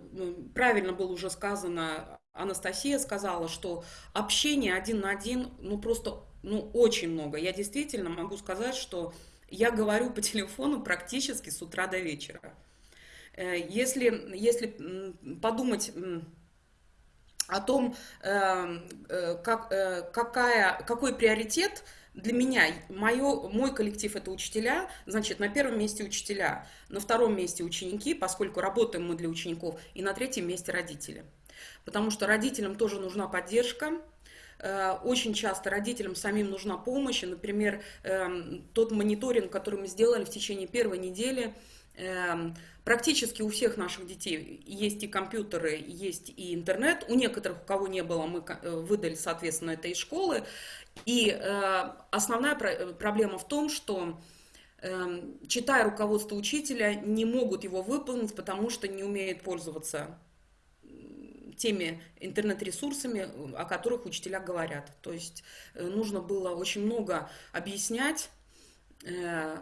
правильно было уже сказано, Анастасия сказала, что общение один на один, ну просто, ну очень много. Я действительно могу сказать, что я говорю по телефону практически с утра до вечера. Э, если, если подумать о том, э, как, какая, какой приоритет для меня, мое, мой коллектив это учителя, значит, на первом месте учителя, на втором месте ученики, поскольку работаем мы для учеников, и на третьем месте родители. Потому что родителям тоже нужна поддержка, э, очень часто родителям самим нужна помощь. Например, эм, тот мониторинг, который мы сделали в течение первой недели, эм, Практически у всех наших детей есть и компьютеры, есть и интернет. У некоторых, у кого не было, мы э, выдали, соответственно, это из школы. И э, основная про проблема в том, что э, читая руководство учителя, не могут его выполнить, потому что не умеют пользоваться теми интернет-ресурсами, о которых учителя говорят. То есть э, нужно было очень много объяснять, э,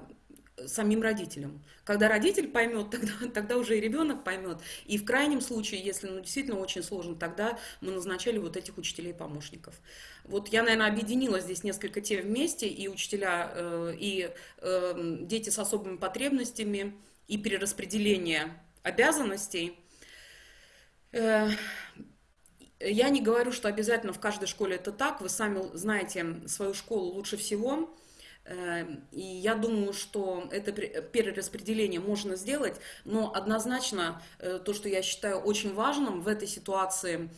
самим родителям. Когда родитель поймет, тогда, тогда уже и ребенок поймет. И в крайнем случае, если ну, действительно очень сложно, тогда мы назначали вот этих учителей-помощников. Вот я, наверное, объединила здесь несколько тем вместе, и учителя, э, и э, дети с особыми потребностями, и перераспределение обязанностей. Э, я не говорю, что обязательно в каждой школе это так, вы сами знаете свою школу лучше всего. Эм, и я думаю, что это перераспределение можно сделать, но однозначно э, то, что я считаю очень важным в этой ситуации,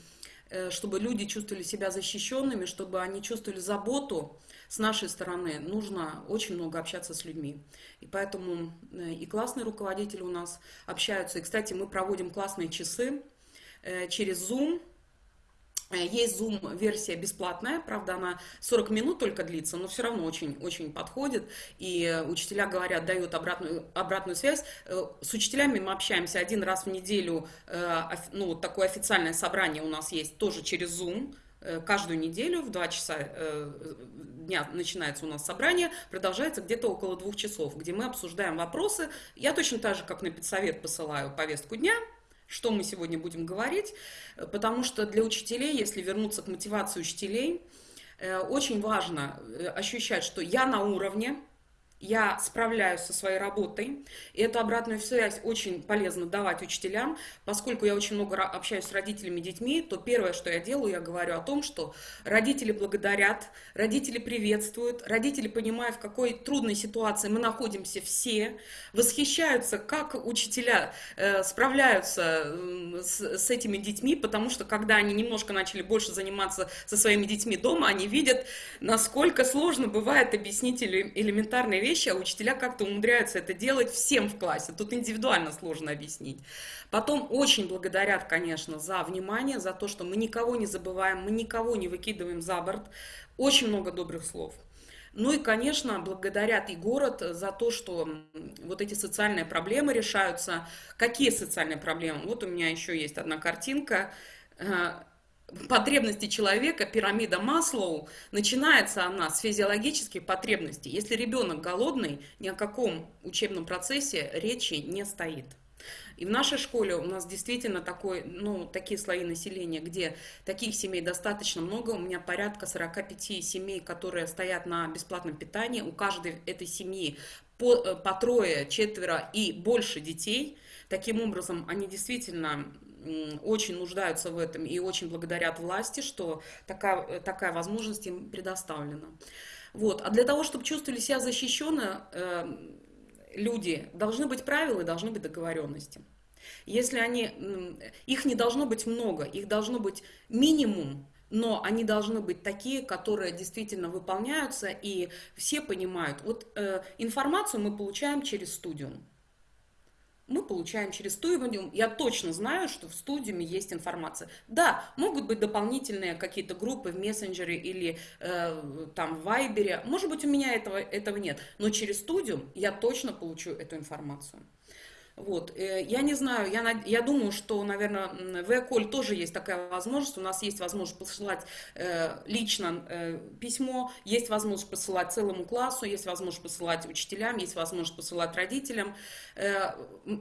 э, чтобы люди чувствовали себя защищенными, чтобы они чувствовали заботу с нашей стороны, нужно очень много общаться с людьми. И поэтому э, и классные руководители у нас общаются. И, кстати, мы проводим классные часы через Zoom, есть Zoom-версия бесплатная, правда, она 40 минут только длится, но все равно очень-очень подходит. И учителя говорят, дают обратную, обратную связь. Э, с учителями мы общаемся один раз в неделю, э, ну, вот такое официальное собрание у нас есть тоже через Zoom. Каждую неделю в 2 часа дня начинается у нас собрание, продолжается где-то около двух часов, где мы обсуждаем вопросы. Я точно так же, как на педсовет, посылаю повестку дня, что мы сегодня будем говорить, э, потому что для учителей, если вернуться к мотивации учителей, э, очень важно э, ощущать, что я на уровне, я справляюсь со своей работой. И эту обратную связь очень полезно давать учителям. Поскольку я очень много общаюсь с родителями и детьми, то первое, что я делаю, я говорю о том, что родители благодарят, родители приветствуют, родители понимают, в какой трудной ситуации мы находимся все, восхищаются, как учителя э, справляются с, с этими детьми, потому что когда они немножко начали больше заниматься со своими детьми дома, они видят, насколько сложно бывает объяснить элементарные вещи, вещи, а учителя как-то умудряются это делать всем в классе. Тут индивидуально сложно объяснить. Потом очень благодарят, конечно, за внимание, за то, что мы никого не забываем, мы никого не выкидываем за борт. Очень много добрых слов. Ну и, конечно, благодарят и город за то, что вот эти социальные проблемы решаются. Какие социальные проблемы? Вот у меня еще есть одна картинка э, потребности человека, пирамида Маслоу, начинается она с физиологических потребностей. Если ребенок голодный, ни о каком учебном процессе речи не стоит. И в нашей школе у нас действительно такой, ну, такие слои населения, где таких семей достаточно много. У меня порядка 45 семей, которые стоят на бесплатном питании. У каждой этой семьи по, э, по трое, четверо и больше детей. Таким образом, они действительно очень нуждаются в этом и очень благодарят власти, что такая, такая возможность им предоставлена. Вот. А для того, чтобы чувствовали себя защищенно, э, люди, должны быть правила и должны быть договоренности. Если они, их не должно быть много, их должно быть минимум, но они должны быть такие, которые действительно выполняются, и все понимают. Вот э, информацию мы получаем через студиум мы получаем через студиум. Я точно знаю, что в студиуме есть информация. Да, могут быть дополнительные какие-то группы в мессенджере или э, там в вайбере. Может быть, у меня этого, этого нет. Но через студиум я точно получу эту информацию. Вот. Э, я не знаю, я, я думаю, что, наверное, в Эколь тоже есть такая возможность. У нас есть возможность посылать э, лично э, письмо, есть возможность посылать целому классу, есть возможность посылать учителям, есть возможность посылать родителям. Э,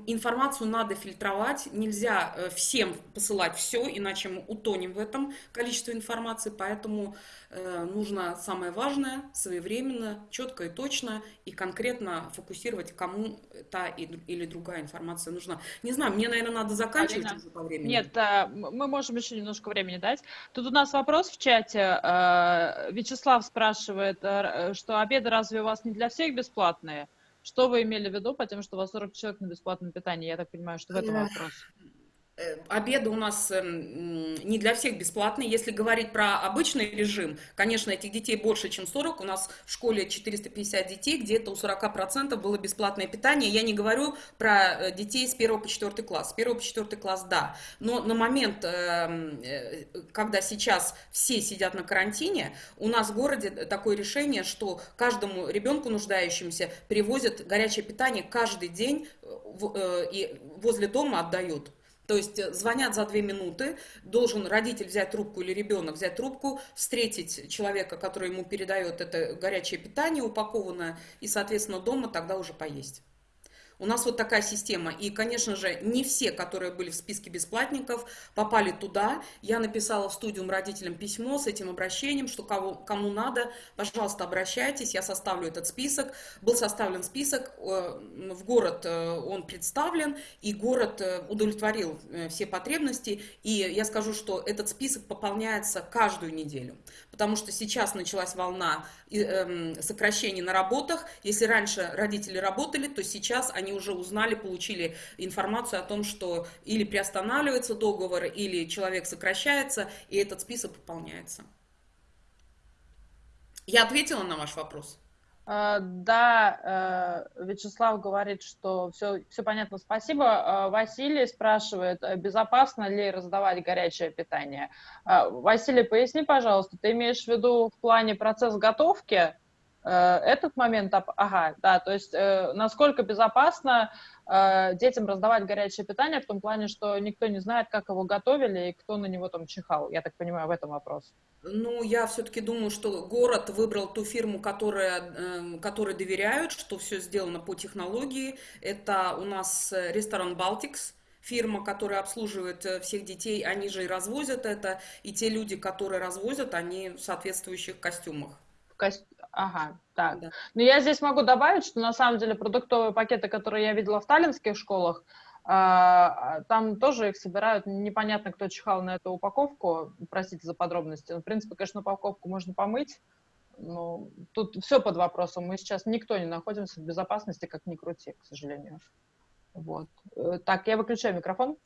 информацию надо фильтровать, нельзя э, всем посылать все, иначе мы утонем в этом количестве информации, поэтому э, нужно самое важное, своевременно, четко и точно, и конкретно фокусировать, кому та или другая информация нужна. Не знаю, мне, наверное, надо заканчивать Алина, уже по времени. Нет, э, мы можем еще немножко времени дать. Тут у нас вопрос в чате. Э, Вячеслав спрашивает, э, что обеды разве у вас не для всех бесплатные? Что вы имели в виду, потому что у вас 40 человек на бесплатном питании? Я так понимаю, что в этом вопрос. Э, обеды у нас эм, не для всех бесплатные. Если говорить про обычный режим, конечно, этих детей больше, чем 40. У нас в школе 450 детей, где-то у 40% было бесплатное питание. Я не говорю про э, детей с 1 по 4 класс. С 1 по 4 класс, да. Но на момент, эм, э, когда сейчас все сидят на карантине, у нас в городе такое решение, что каждому ребенку нуждающимся привозят горячее питание каждый день и возле дома отдают. То есть э, звонят за две минуты, должен родитель взять трубку или ребенок взять трубку, встретить человека, который ему передает это горячее питание упакованное, и, соответственно, дома тогда уже поесть. У нас вот такая система. И, конечно же, не все, которые были в списке бесплатников, попали туда. Я написала в студиум родителям письмо с этим обращением, что кого, кому надо, пожалуйста, обращайтесь, я составлю этот список. Был составлен список, э, в город э, он представлен, и город э, удовлетворил все потребности. И я скажу, что этот список пополняется каждую неделю, потому что сейчас началась волна сокращений на работах. Если раньше родители работали, то сейчас они уже узнали, получили информацию о том, что или приостанавливается договор, или человек сокращается, и этот список пополняется. Я ответила на ваш вопрос? А, да, э, Вячеслав говорит, что все, все понятно, спасибо. А, Василий спрашивает, э, безопасно ли раздавать горячее питание. Василий, поясни, пожалуйста, ты имеешь в виду в плане процесс готовки Э, этот момент, ага, да, то есть э, насколько безопасно э, детям раздавать горячее питание в том плане, что никто не знает, как его готовили и кто на него там чихал. Я так понимаю, в этом вопрос. Ну, я все-таки думаю, что город выбрал ту фирму, которая, э, которой доверяют, что все сделано по технологии. Это у нас ресторан Балтикс фирма, которая обслуживает всех детей, они же и развозят это, и те люди, которые развозят, они в соответствующих костюмах. В кост... Ага, так. Да. Но я здесь могу добавить, что на самом деле продуктовые пакеты, которые я видела в таллинских школах, а, там тоже их собирают, непонятно, кто чихал на эту упаковку, простите за подробности. В принципе, конечно, упаковку можно помыть, но тут все под вопросом. Мы сейчас никто не находимся в безопасности, как ни крути, к сожалению. Вот. Э, так, я выключаю микрофон.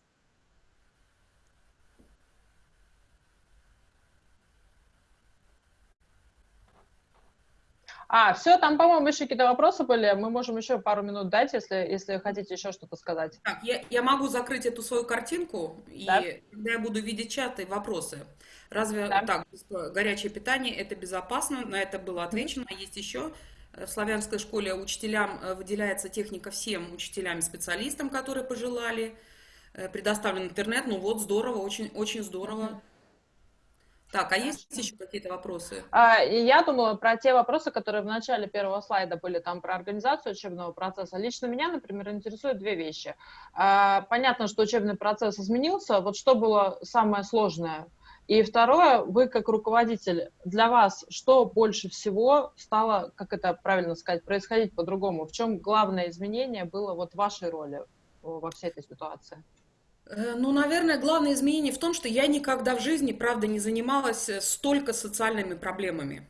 А, все, там, по-моему, еще какие-то вопросы были. Мы можем еще пару минут дать, если, если хотите еще что-то сказать. Так, я, я могу закрыть эту свою картинку, да? и когда я буду видеть чаты, вопросы. Разве да. так, горячее питание, это безопасно? На это было отвечено. Mm-hmm. Есть еще в славянской школе учителям э, выделяется техника всем учителям и специалистам, которые пожелали. Э, предоставлен интернет, ну вот, здорово, очень, очень здорово. Mm-hmm. Так, а есть еще какие-то вопросы? А, я думала про те вопросы, которые в начале первого слайда были там про организацию учебного процесса. Лично меня, например, интересуют две вещи. А, понятно, что учебный процесс изменился. Вот что было самое сложное? И второе, вы как руководитель, для вас что больше всего стало, как это правильно сказать, происходить по-другому? В чем главное изменение было вот в вашей роли во всей этой ситуации? Э, ну, наверное, главное изменение в том, что я никогда в жизни, правда, не занималась э, столько социальными проблемами.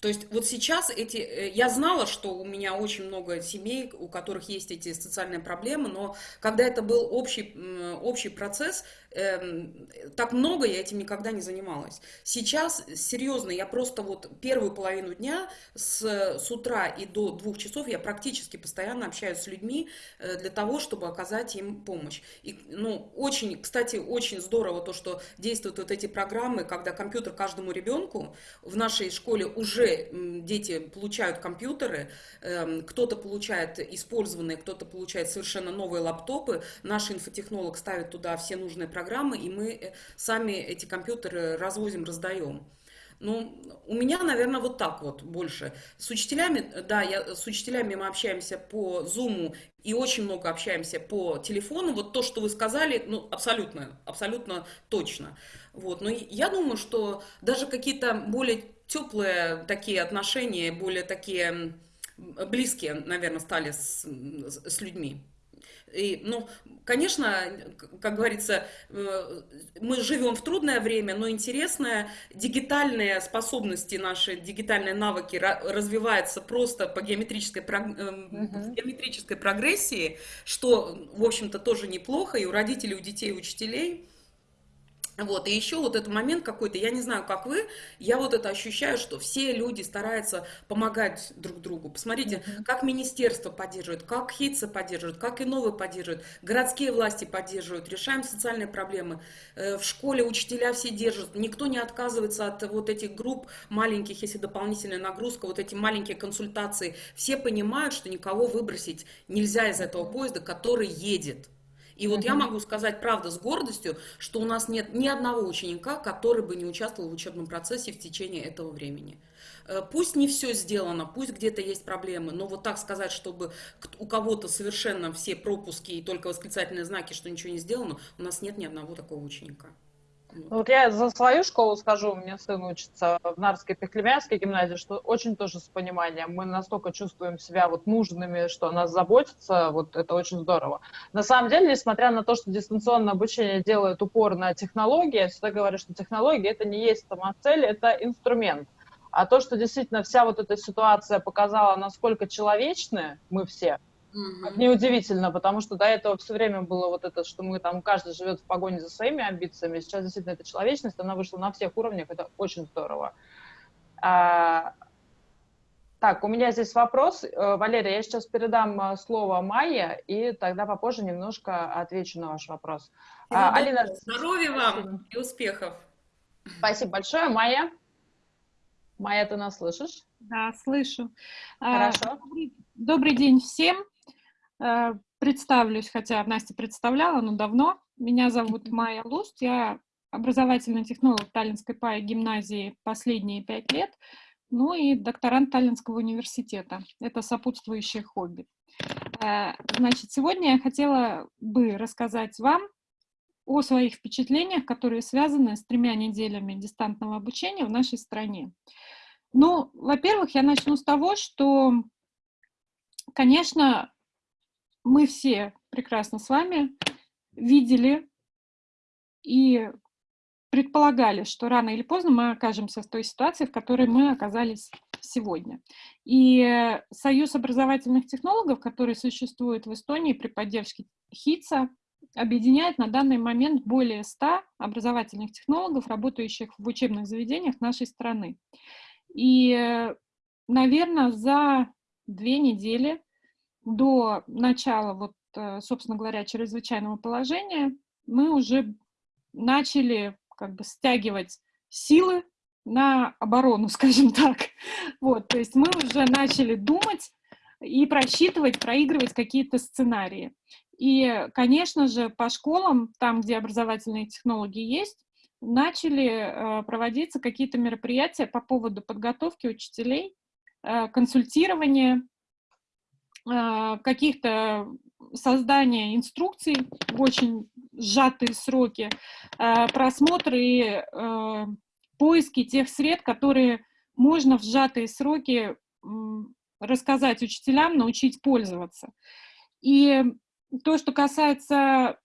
То есть вот сейчас эти, э, я знала, что у меня очень много семей, у которых есть эти социальные проблемы, но когда это был общий, общий процесс, эм, так много я этим никогда не занималась. Сейчас, серьезно, я просто вот первую половину дня с, с утра и до двух часов я практически постоянно общаюсь с людьми э, для того, чтобы оказать им помощь. И, ну, очень, кстати, очень здорово то, что действуют вот эти программы, когда компьютер каждому ребенку в нашей школе уже дети получают компьютеры, эм, кто-то получает использованные, кто-то получает совершенно новые лаптопы. Наш инфотехнолог ставит туда все нужные программы, программы, и мы э, сами эти компьютеры развозим, раздаем. Ну, у меня, наверное, вот так вот больше. С учителями, да, я, с учителями мы общаемся по Zoom и очень много общаемся по телефону. Вот то, что вы сказали, ну, абсолютно, абсолютно точно. Вот. Но я думаю, что даже какие-то более теплые такие отношения, более такие близкие, наверное, стали с, с людьми. И, ну, конечно, как говорится, э, мы живем в трудное время, но интересное, дигитальные способности наши, дигитальные навыки развиваются просто по геометрической, uh-huh. геометрической прогрессии, что, в общем-то, тоже неплохо и у родителей, у детей, у учителей. Вот, и еще вот этот момент какой-то, я не знаю, как вы, я вот это ощущаю, что все люди стараются помогать друг другу. Посмотрите, mm-hmm. как министерство поддерживает, как ХИЦа поддерживает, как и новые поддерживают, городские власти поддерживают, решаем социальные проблемы. Э, в школе учителя все держат, никто не отказывается от вот этих групп маленьких, если дополнительная нагрузка, вот эти маленькие консультации. Все понимают, что никого выбросить нельзя из этого поезда, который едет. И вот я могу сказать, правда, с гордостью, что у нас нет ни одного ученика, который бы не участвовал в учебном процессе в течение этого времени. Э, пусть не все сделано, пусть где-то есть проблемы, но вот так сказать, чтобы у кого-то совершенно все пропуски и только восклицательные знаки, что ничего не сделано, у нас нет ни одного такого ученика. Вот я за свою школу скажу, у меня сын учится в Нарской Пехлемянской гимназии, что очень тоже с пониманием. Мы настолько чувствуем себя вот нужными, что нас заботятся, вот это очень здорово. На самом деле, несмотря на то, что дистанционное обучение делает упор на технологии, я всегда говорю, что технологии это не есть сама цель, это инструмент. А то, что действительно вся вот эта ситуация показала, насколько человечны мы все, Угу. Неудивительно, потому что до этого все время было вот это, что мы там, каждый живет в погоне за своими амбициями. Сейчас действительно эта человечность, она вышла на всех уровнях, это очень здорово. А, так, у меня здесь вопрос. Э, Валерия, я сейчас передам э, слово Майе, и тогда попозже немножко отвечу на ваш вопрос. А, Алина, здоровья вам и успехов. Спасибо большое. Майя? Майя, ты нас слышишь? Да, слышу. А, Хорошо. Добрый, добрый день всем. Э, представлюсь, хотя Настя представляла, но давно. Меня зовут Майя Луст, я образовательный технолог Таллинской ПАИ гимназии последние пять лет, ну и докторант Таллинского университета. Это сопутствующее хобби. Э, значит, сегодня я хотела бы рассказать вам о своих впечатлениях, которые связаны с тремя неделями дистантного обучения в нашей стране. Ну, во-первых, я начну с того, что, конечно, мы все прекрасно с вами видели и предполагали, что рано или поздно мы окажемся в той ситуации, в которой мы оказались сегодня. И Союз образовательных технологов, который существует в Эстонии при поддержке ХИЦа, объединяет на данный момент более 100 образовательных технологов, работающих в учебных заведениях нашей страны. И, наверное, за две недели до начала, вот, э, собственно говоря, чрезвычайного положения, мы уже начали как бы стягивать силы на оборону, скажем так. Вот, то есть мы уже начали думать и просчитывать, проигрывать какие-то сценарии. И, конечно же, по школам, там, где образовательные технологии есть, начали э, проводиться какие-то мероприятия по поводу подготовки учителей, э, консультирования, каких-то создания инструкций в очень сжатые сроки, э, просмотры и э, поиски тех сред, которые можно в сжатые сроки э, рассказать учителям, научить пользоваться. И то, что касается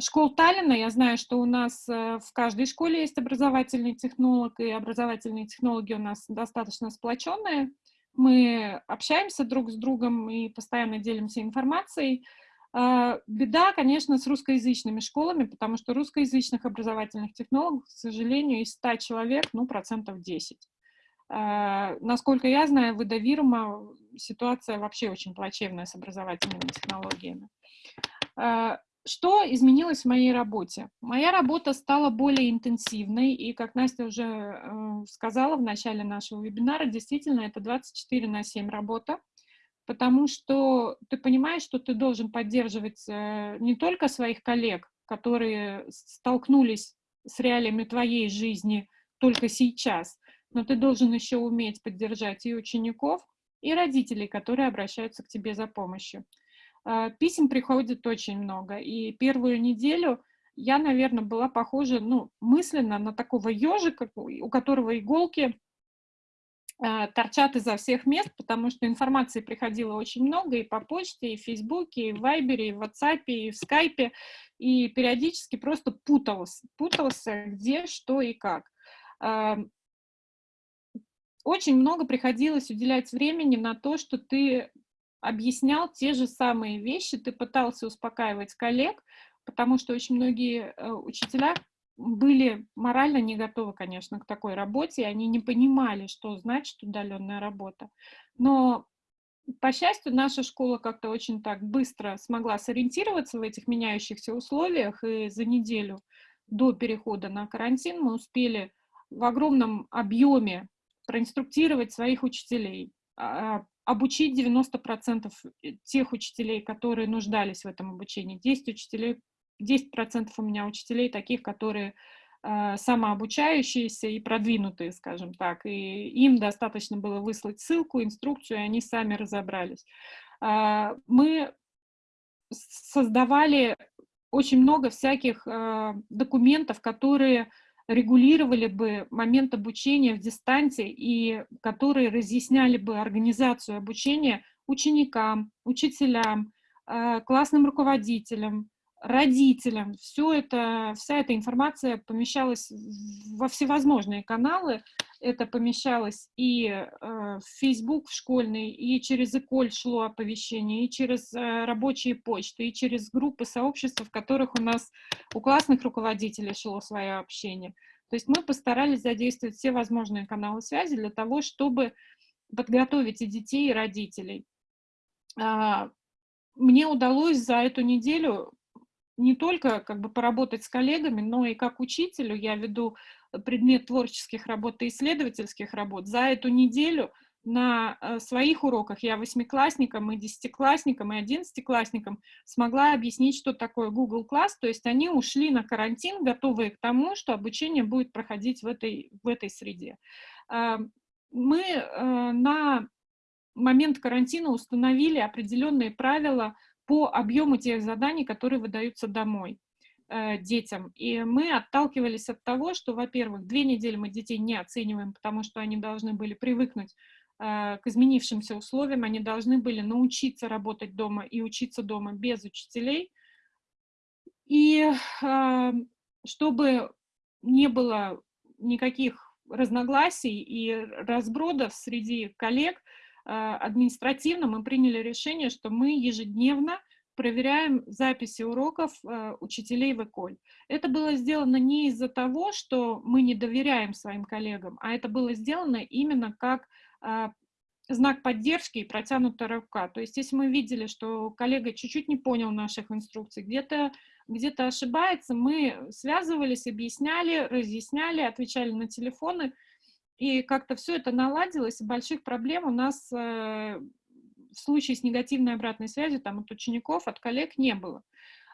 школ Таллина, я знаю, что у нас э, в каждой школе есть образовательный технолог, и образовательные технологии у нас достаточно сплоченные. Мы общаемся друг с другом и постоянно делимся информацией. А, беда, конечно, с русскоязычными школами, потому что русскоязычных образовательных технологов, к сожалению, из 100 человек, ну, процентов 10. А, насколько я знаю, в Эдовирума ситуация вообще очень плачевная с образовательными технологиями. Что изменилось в моей работе? Моя работа стала более интенсивной, и, как Настя уже э, сказала в начале нашего вебинара, действительно, это 24 на 7 работа, потому что ты понимаешь, что ты должен поддерживать э, не только своих коллег, которые столкнулись с реалиями твоей жизни только сейчас, но ты должен еще уметь поддержать и учеников, и родителей, которые обращаются к тебе за помощью. А, писем приходит очень много, и первую неделю я, наверное, была похожа, ну, мысленно на такого ежика, у которого иголки а, торчат изо всех мест, потому что информации приходило очень много и по почте, и в Фейсбуке, и в Вайбере, и в WhatsApp, и в Скайпе, и периодически просто путался, путался где, что и как. А, очень много приходилось уделять времени на то, что ты объяснял те же самые вещи, ты пытался успокаивать коллег, потому что очень многие э, учителя были морально не готовы, конечно, к такой работе, и они не понимали, что значит удаленная работа. Но, по счастью, наша школа как-то очень так быстро смогла сориентироваться в этих меняющихся условиях, и за неделю до перехода на карантин мы успели в огромном объеме проинструктировать своих учителей, а, обучить 90% э, тех учителей, которые нуждались в этом обучении. 10 учителей 10% у меня учителей таких, которые э, самообучающиеся и продвинутые, скажем так, и им достаточно было выслать ссылку, инструкцию, и они сами разобрались. Э, мы создавали очень много всяких э, документов, которые регулировали бы момент обучения в дистанции и которые разъясняли бы организацию обучения ученикам, учителям, э, классным руководителям, родителям. Все это, вся эта информация помещалась во всевозможные каналы. Это помещалось и э, в Facebook в школьный, и через Эколь шло оповещение, и через э, рабочие почты, и через группы сообщества, в которых у нас у классных руководителей шло свое общение. То есть мы постарались задействовать все возможные каналы связи для того, чтобы подготовить и детей, и родителей. А, мне удалось за эту неделю не только как бы поработать с коллегами, но и как учителю я веду предмет творческих работ и исследовательских работ. За эту неделю на э, своих уроках я восьмиклассникам и десятиклассникам и одиннадцатиклассникам смогла объяснить, что такое Google Class, то есть они ушли на карантин, готовые к тому, что обучение будет проходить в этой, в этой среде. А, мы э, на момент карантина установили определенные правила по объему тех заданий, которые выдаются домой э, детям. И мы отталкивались от того, что, во-первых, две недели мы детей не оцениваем, потому что они должны были привыкнуть э, к изменившимся условиям, они должны были научиться работать дома и учиться дома без учителей. И э, чтобы не было никаких разногласий и разбродов среди коллег, административно мы приняли решение, что мы ежедневно проверяем записи уроков э, учителей в Эколь. Это было сделано не из-за того, что мы не доверяем своим коллегам, а это было сделано именно как э, знак поддержки и протянутая рука. То есть если мы видели, что коллега чуть-чуть не понял наших инструкций, где-то где, -то, ошибается, мы связывались, объясняли, разъясняли, отвечали на телефоны, и как-то все это наладилось, и больших проблем у нас э, в случае с негативной обратной связью там, от учеников, от коллег не было.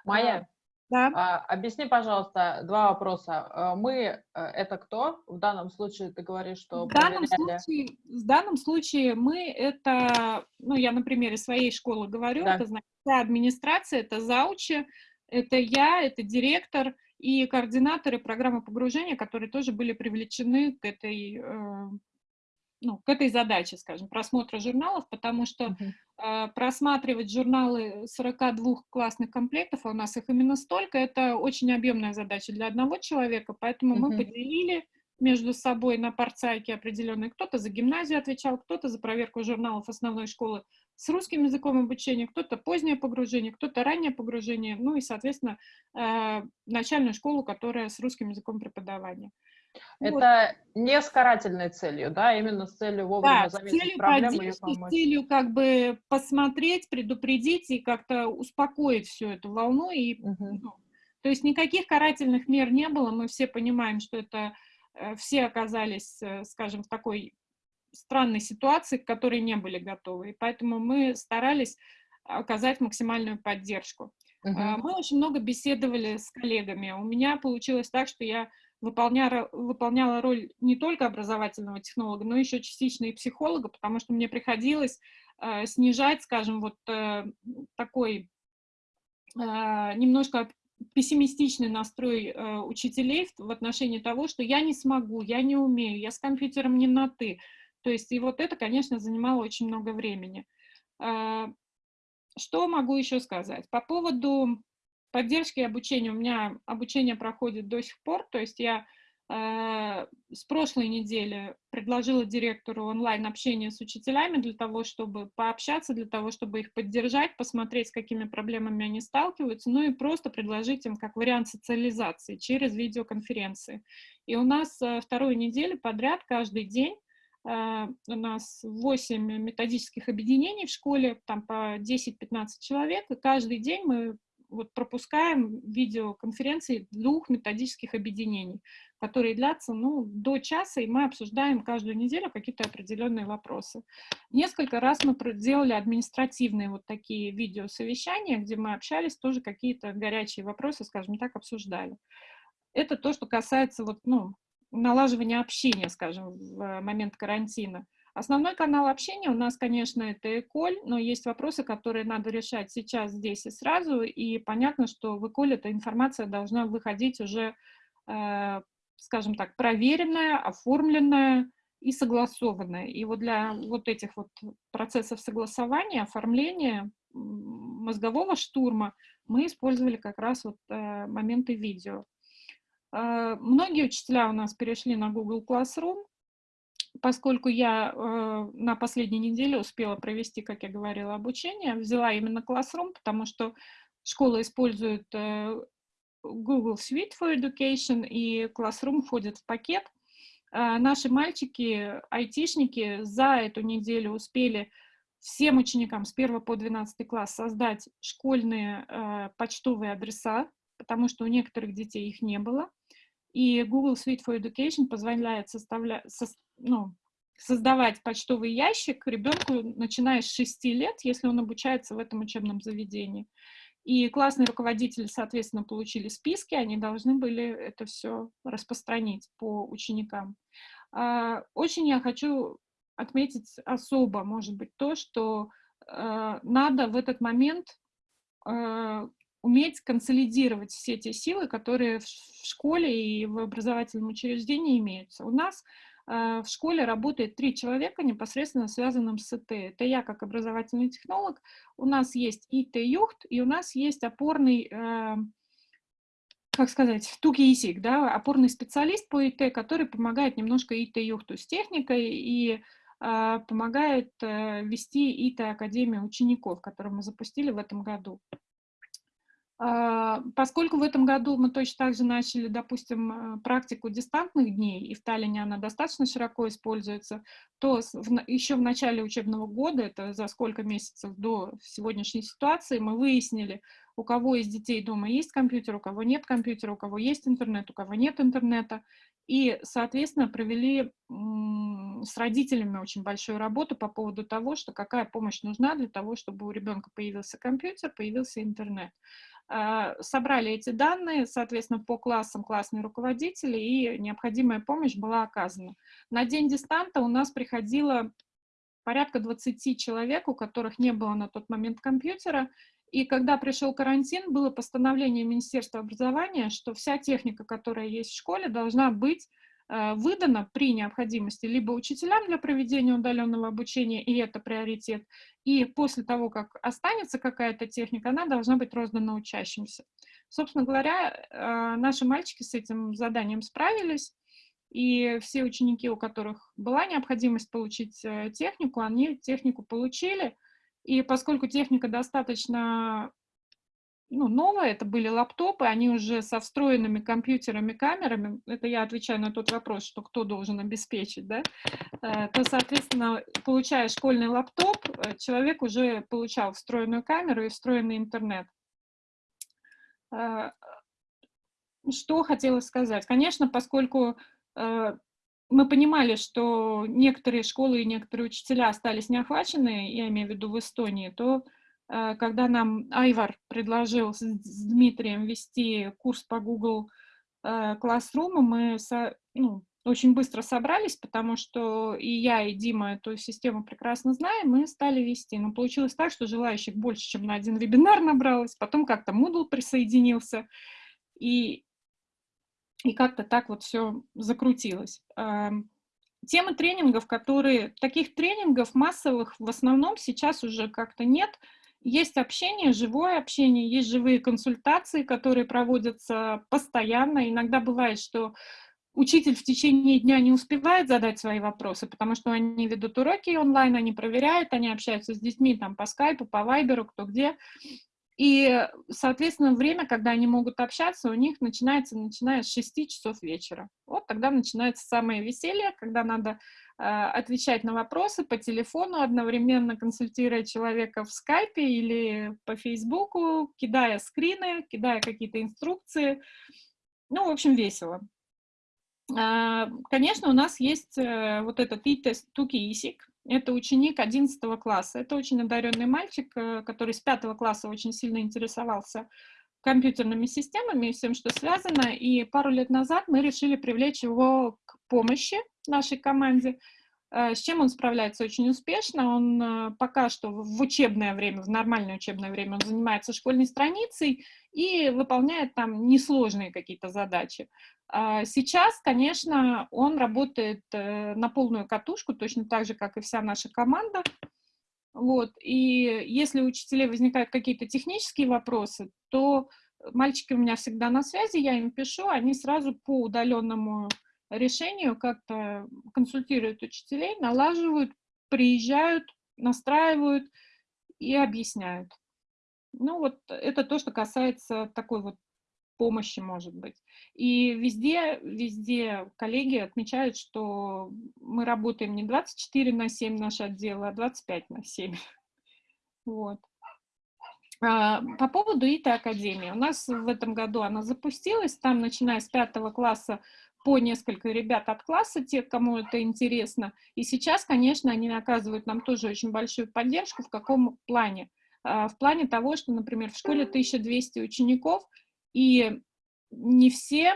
Майя, да. А, объясни, пожалуйста, два вопроса. Э, мы э, — это кто? В данном случае ты говоришь, что... В данном, случае, в данном случае мы — это, ну, я на примере своей школы говорю, да. это значит, администрация, это заучи, это я, это директор — и координаторы программы погружения, которые тоже были привлечены к этой, э, ну, к этой задаче, скажем, просмотра журналов, потому что uh -huh. э, просматривать журналы 42 классных комплектов, а у нас их именно столько, это очень объемная задача для одного человека, поэтому uh -huh. мы поделили между собой на парцайке определенные. Кто-то за гимназию отвечал, кто-то за проверку журналов основной школы с русским языком обучения, кто-то позднее погружение, кто-то раннее погружение, ну и, соответственно, э, начальную школу, которая с русским языком преподавания. Это вот. не с карательной целью, да, именно с целью вовремя да, заметить целью проблему и помочь. С целью как бы посмотреть, предупредить и как-то успокоить всю эту волну. И, угу. ну, то есть никаких карательных мер не было, мы все понимаем, что это Э, все оказались, э, скажем, в такой странной ситуации, к которой не были готовы. И поэтому мы старались оказать максимальную поддержку. Uh -huh. Мы очень много беседовали с коллегами. У меня получилось так, что я выполняла, выполняла роль не только образовательного технолога, но еще частично и психолога, потому что мне приходилось э, снижать, скажем, вот э, такой э, немножко пессимистичный настрой э, учителей в, в отношении того, что я не смогу, я не умею, я с компьютером не на «ты». То есть и вот это, конечно, занимало очень много времени. Э, что могу еще сказать? По поводу поддержки обучения. У меня обучение проходит до сих пор, то есть я Э, с прошлой недели предложила директору онлайн-общение с учителями для того, чтобы пообщаться, для того, чтобы их поддержать, посмотреть, с какими проблемами они сталкиваются, ну и просто предложить им как вариант социализации через видеоконференции. И у нас э, вторую неделю подряд, каждый день, э, у нас 8 методических объединений в школе, там по 10-15 человек, и каждый день мы вот пропускаем видеоконференции двух методических объединений, которые длятся ну, до часа, и мы обсуждаем каждую неделю какие-то определенные вопросы. Несколько раз мы делали административные вот такие видеосовещания, где мы общались, тоже какие-то горячие вопросы, скажем так, обсуждали. Это то, что касается вот, ну, налаживания общения, скажем, в момент карантина. Основной канал общения у нас, конечно, это Эколь, но есть вопросы, которые надо решать сейчас, здесь и сразу, и понятно, что в Эколь эта информация должна выходить уже, э, скажем так, проверенная, оформленная и согласованная. И вот для вот этих вот процессов согласования, оформления, мозгового штурма мы использовали как раз вот э, моменты видео. Э, многие учителя у нас перешли на Google Classroom, поскольку я э, на последней неделе успела провести, как я говорила, обучение, взяла именно Classroom, потому что школа использует э, Google Suite for Education, и Classroom входит в пакет. Э, наши мальчики, айтишники, за эту неделю успели всем ученикам с 1 по 12 класс создать школьные э, почтовые адреса, потому что у некоторых детей их не было. И Google Suite for Education позволяет ну, создавать почтовый ящик ребенку, начиная с 6 лет, если он обучается в этом учебном заведении. И классные руководители, соответственно, получили списки, они должны были это все распространить по ученикам. А, очень я хочу отметить особо, может быть, то, что э, надо в этот момент э, уметь консолидировать все те силы, которые в школе и в образовательном учреждении имеются. У нас э, в школе работает три человека, непосредственно связанным с ИТ. Это я как образовательный технолог, у нас есть ИТ-юхт, и у нас есть опорный, э, как сказать, тук-исик, да, опорный специалист по ИТ, который помогает немножко ИТ-юхту с техникой и э, помогает э, вести ИТ-академию учеников, которую мы запустили в этом году. А, поскольку в этом году мы точно так же начали, допустим, э, практику дистантных дней, и в Таллине она достаточно широко используется, то еще в начале учебного года, это за сколько месяцев до сегодняшней ситуации, мы выяснили, у кого из детей дома есть компьютер, у кого нет компьютера, у кого есть интернет, у кого нет интернета, и, соответственно, провели с родителями очень большую работу по поводу того, что какая помощь нужна для того, чтобы у ребенка появился компьютер, появился интернет. А, собрали эти данные, соответственно, по классам классные руководители, и необходимая помощь была оказана. На день дистанта у нас приходило порядка 20 человек, у которых не было на тот момент компьютера, и когда пришел карантин, было постановление Министерства образования, что вся техника, которая есть в школе, должна быть Э, выдано при необходимости либо учителям для проведения удаленного обучения, и это приоритет, и после того, как останется какая-то техника, она должна быть роздана учащимся. Собственно говоря, э, наши мальчики с этим заданием справились, и все ученики, у которых была необходимость получить э, технику, они технику получили, и поскольку техника достаточно ну, новое, это были лаптопы, они уже со встроенными компьютерами, камерами, это я отвечаю на тот вопрос, что кто должен обеспечить, да, э, то, соответственно, получая школьный лаптоп, э, человек уже получал встроенную камеру и встроенный интернет. Э, что хотела сказать? Конечно, поскольку мы понимали, что некоторые школы и некоторые учителя остались неохвачены, я имею в виду в Эстонии, то Э, когда нам Айвар предложил с Дмитрием вести курс по Google э, Classroom, мы ну, очень быстро собрались, потому что и я, и Дима эту систему прекрасно знаем, мы стали вести. Но получилось так, что желающих больше, чем на один вебинар набралось, потом как-то Moodle присоединился, и, и как-то так вот все закрутилось. Эм, темы тренингов, которые... Таких тренингов массовых в основном сейчас уже как-то нет, есть общение, живое общение, есть живые консультации, которые проводятся постоянно. Иногда бывает, что учитель в течение дня не успевает задать свои вопросы, потому что они ведут уроки онлайн, они проверяют, они общаются с детьми там по скайпу, по вайберу, кто где. И, соответственно, время, когда они могут общаться, у них начинается, начиная с 6 часов вечера. Вот тогда начинается самое веселье, когда надо отвечать на вопросы по телефону, одновременно консультируя человека в скайпе или по фейсбуку, кидая скрины, кидая какие-то инструкции. Ну, в общем, весело. А, конечно, у нас есть э, вот этот и-тест Туки Исик. Это ученик 11 класса. Это очень одаренный мальчик, э, который с 5 класса очень сильно интересовался компьютерными системами и всем, что связано. И пару лет назад мы решили привлечь его к помощи нашей команде. Э, с чем он справляется очень успешно. Он пока что в учебное время, в нормальное учебное время, он занимается школьной страницей и выполняет там несложные какие-то задачи. А сейчас, конечно, он работает э, на полную катушку, точно так же, как и вся наша команда. Вот. И если у учителей возникают какие-то технические вопросы, то мальчики у меня всегда на связи, я им пишу, они сразу по удаленному решению как-то консультируют учителей, налаживают, приезжают, настраивают и объясняют. Ну вот это то, что касается такой вот помощи, может быть. И везде, везде коллеги отмечают, что мы работаем не 24 на 7 наш отдел, а 25 на 7. Вот. А, по поводу ИТА Академии. У нас в этом году она запустилась, там, начиная с пятого класса, по несколько ребят от класса, те, кому это интересно. И сейчас, конечно, они оказывают нам тоже очень большую поддержку. В каком плане? А, в плане того, что, например, в школе 1200 учеников, и не все,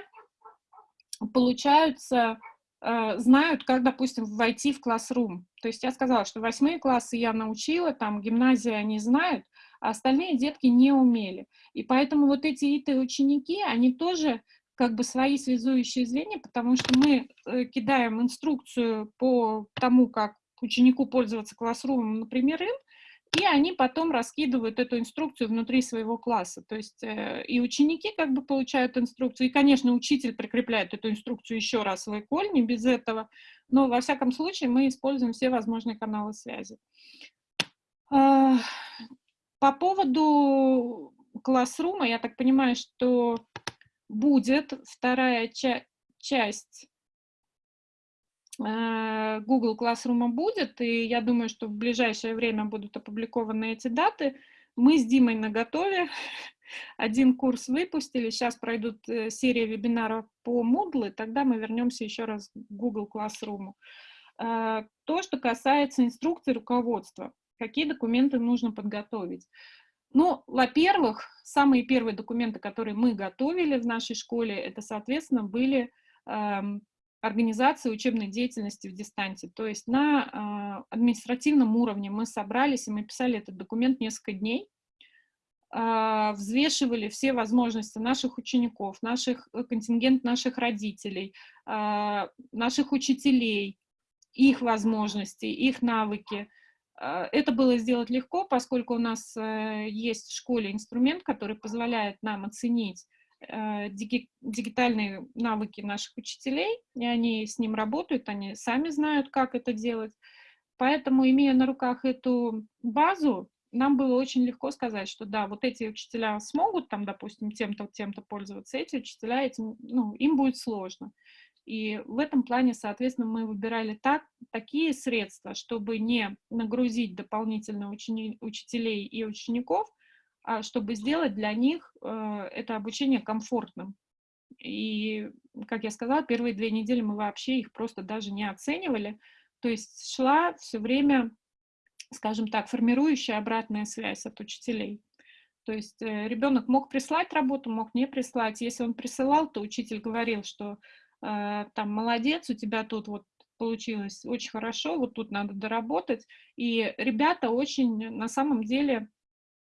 получаются, э, знают, как, допустим, войти в классрум. То есть я сказала, что восьмые классы я научила, там гимназия они знают, а остальные детки не умели. И поэтому вот эти ИТ-ученики, они тоже как бы свои связующие звенья, потому что мы э, кидаем инструкцию по тому, как ученику пользоваться классрумом, например, им, и они потом раскидывают эту инструкцию внутри своего класса. То есть э, и ученики как бы получают инструкцию, и, конечно, учитель прикрепляет эту инструкцию еще раз в iCall, не без этого, но во всяком случае мы используем все возможные каналы связи. Э, по поводу классрума, я так понимаю, что будет вторая ча часть Э, Google Classroom будет, и я думаю, что в ближайшее время будут опубликованы эти даты. Мы с Димой на готове. Один курс выпустили, сейчас пройдут э, серия вебинаров по Moodle, и тогда мы вернемся еще раз к Google Classroom. Э, то, что касается инструкции руководства, какие документы нужно подготовить. Ну, во-первых, самые первые документы, которые мы готовили в нашей школе, это, соответственно, были эм, организации учебной деятельности в дистанции. То есть на э, административном уровне мы собрались, и мы писали этот документ несколько дней, э, взвешивали все возможности наших учеников, наших, э, контингент наших родителей, э, наших учителей, их возможности, их навыки. Это было сделать легко, поскольку у нас есть в школе инструмент, который позволяет нам оценить Э, дигитальные навыки наших учителей, и они с ним работают, они сами знают, как это делать. Поэтому, имея на руках эту базу, нам было очень легко сказать, что да, вот эти учителя смогут там, допустим, тем-то, тем-то пользоваться, эти учителя, этим, ну, им будет сложно. И в этом плане, соответственно, мы выбирали так, такие средства, чтобы не нагрузить дополнительно учени, учителей и учеников, а чтобы сделать для них э, это обучение комфортным. И, как я сказала, первые две недели мы вообще их просто даже не оценивали. То есть шла все время, скажем так, формирующая обратная связь от учителей. То есть э, ребенок мог прислать работу, мог не прислать. Если он присылал, то учитель говорил, что там молодец, у тебя тут вот получилось очень хорошо, вот тут надо доработать. И ребята очень на самом деле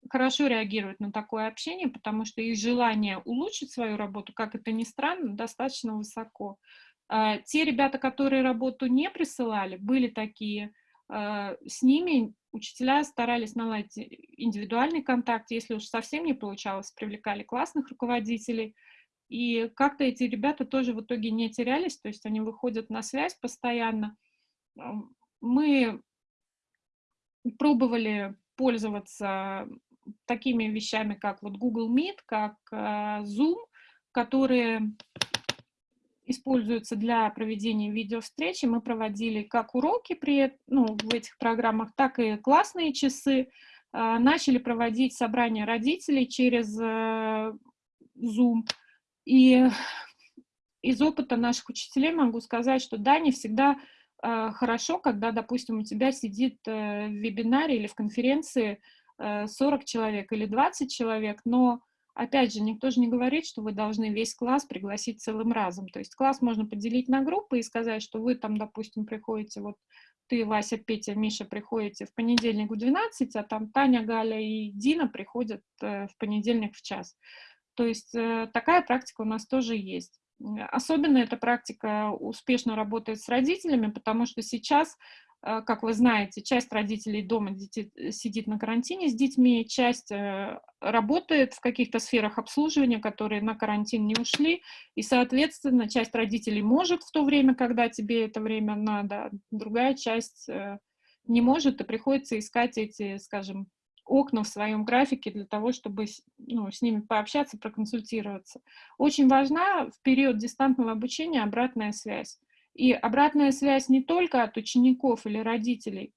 хорошо реагируют на такое общение, потому что их желание улучшить свою работу, как это ни странно, достаточно высоко. А, те ребята, которые работу не присылали, были такие, а, с ними учителя старались наладить индивидуальный контакт, если уж совсем не получалось, привлекали классных руководителей, и как-то эти ребята тоже в итоге не терялись, то есть они выходят на связь постоянно. Мы пробовали пользоваться такими вещами, как вот Google Meet, как э, Zoom, которые используются для проведения видеовстречи. Мы проводили как уроки при, ну, в этих программах, так и классные часы. А, начали проводить собрания родителей через э, Zoom. И из опыта наших учителей могу сказать, что да, не всегда э, хорошо, когда, допустим, у тебя сидит э, в вебинаре или в конференции 40 человек или 20 человек, но Опять же, никто же не говорит, что вы должны весь класс пригласить целым разом. То есть класс можно поделить на группы и сказать, что вы там, допустим, приходите, вот ты, Вася, Петя, Миша приходите в понедельник в 12, а там Таня, Галя и Дина приходят э, в понедельник в час. То есть э, такая практика у нас тоже есть. Особенно эта практика успешно работает с родителями, потому что сейчас Э, как вы знаете, часть родителей дома э, сидит на карантине с детьми, часть работает в каких-то сферах обслуживания, которые на карантин не ушли, и, соответственно, часть родителей может в то время, когда тебе это время надо, другая часть не может, и приходится искать эти, скажем, окна в своем графике для того, чтобы ну, с ними пообщаться, проконсультироваться. Очень важна в период дистантного обучения обратная связь. И обратная связь не только от учеников или родителей,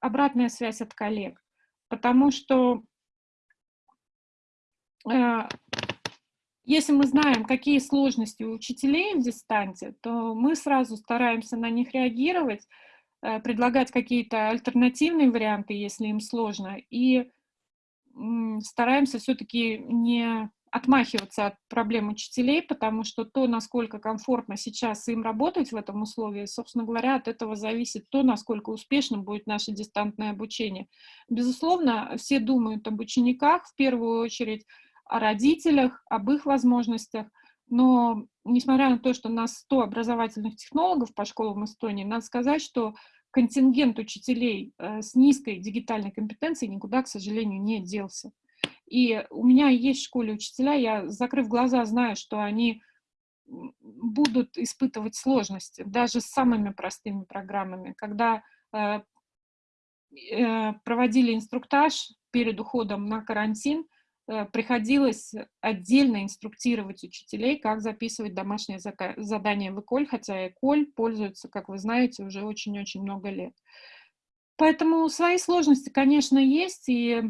обратная связь от коллег. Потому что э, если мы знаем, какие сложности у учителей в дистанте, то мы сразу стараемся на них реагировать, предлагать какие-то альтернативные варианты, если им сложно, и э, стараемся все-таки не отмахиваться от проблем учителей, потому что то, насколько комфортно сейчас им работать в этом условии, собственно говоря, от этого зависит то, насколько успешным будет наше дистантное обучение. Безусловно, все думают об учениках, в первую очередь о родителях, об их возможностях, но несмотря на то, что у нас 100 образовательных технологов по школам Эстонии, надо сказать, что контингент учителей э, с низкой дигитальной компетенцией никуда, к сожалению, не делся. И у меня есть в школе учителя, я, закрыв глаза, знаю, что они будут испытывать сложности, даже с самыми простыми программами. Когда э, э, проводили инструктаж перед уходом на карантин, приходилось отдельно инструктировать учителей, как записывать домашние задания в ЭКОЛь, хотя ЭКОЛь пользуется, как вы знаете, уже очень-очень много лет. Поэтому свои сложности, конечно, есть, и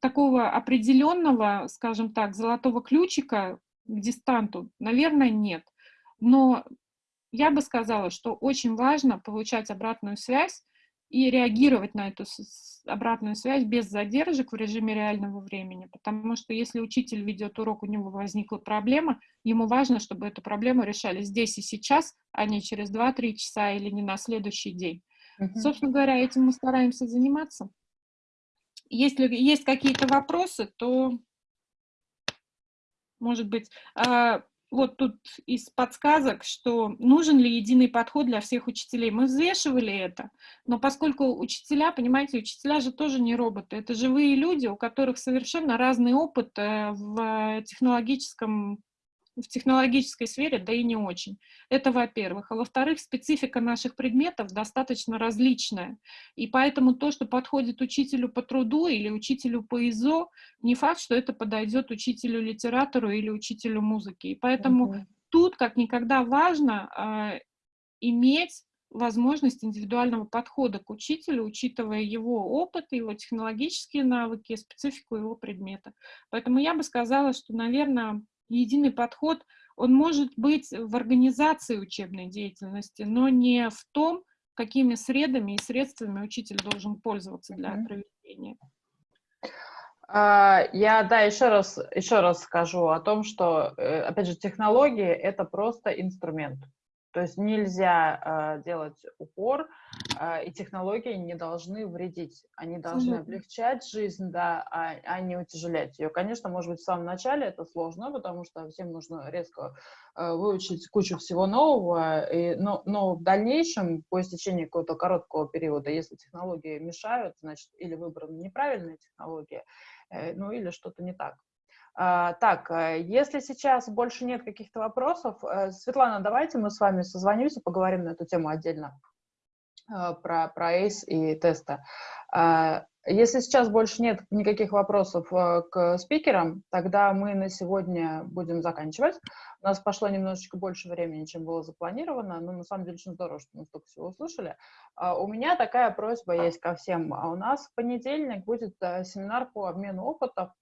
такого определенного, скажем так, золотого ключика к дистанту, наверное, нет. Но я бы сказала, что очень важно получать обратную связь и реагировать на эту обратную связь без задержек в режиме реального времени. Потому что если учитель ведет урок, у него возникла проблема, ему важно, чтобы эту проблему решали здесь и сейчас, а не через 2-3 часа или не на следующий день. Uh -huh. Собственно говоря, этим мы стараемся заниматься. Если есть какие-то вопросы, то, может быть, а, вот тут из подсказок, что нужен ли единый подход для всех учителей. Мы взвешивали это, но поскольку учителя, понимаете, учителя же тоже не роботы, это живые люди, у которых совершенно разный опыт э, в технологическом в технологической сфере, да и не очень. Это во-первых. А во-вторых, специфика наших предметов достаточно различная. И поэтому то, что подходит учителю по труду или учителю по ИЗО, не факт, что это подойдет учителю-литератору или учителю музыки. И поэтому угу. тут как никогда важно э, иметь возможность индивидуального подхода к учителю, учитывая его опыт, его технологические навыки, специфику его предмета. Поэтому я бы сказала, что, наверное, единый подход, он может быть в организации учебной деятельности, но не в том, какими средами и средствами учитель должен пользоваться для проведения. А, я, да, еще раз, еще раз скажу о том, что, э, опять же, технологии — это просто инструмент. То есть нельзя э, делать упор, э, и технологии не должны вредить. Они должны Абсолютно. облегчать жизнь, да, а, а не утяжелять ее. Конечно, может быть, в самом начале это сложно, потому что всем нужно резко э, выучить кучу всего нового, и, но, но в дальнейшем, по истечении какого-то короткого периода, если технологии мешают, значит, или выбрана неправильная технология, э, ну или что-то не так. А, так, э, если сейчас больше нет каких-то вопросов, э, Светлана, давайте мы с вами созвонимся, поговорим на эту тему отдельно, э, про, про ACE и тесты. А, Если сейчас больше нет никаких вопросов к спикерам, тогда мы на сегодня будем заканчивать. У нас пошло немножечко больше времени, чем было запланировано, но на самом деле очень здорово, что мы столько всего услышали. А у меня такая просьба есть ко всем. А у нас в понедельник будет семинар по обмену опытов,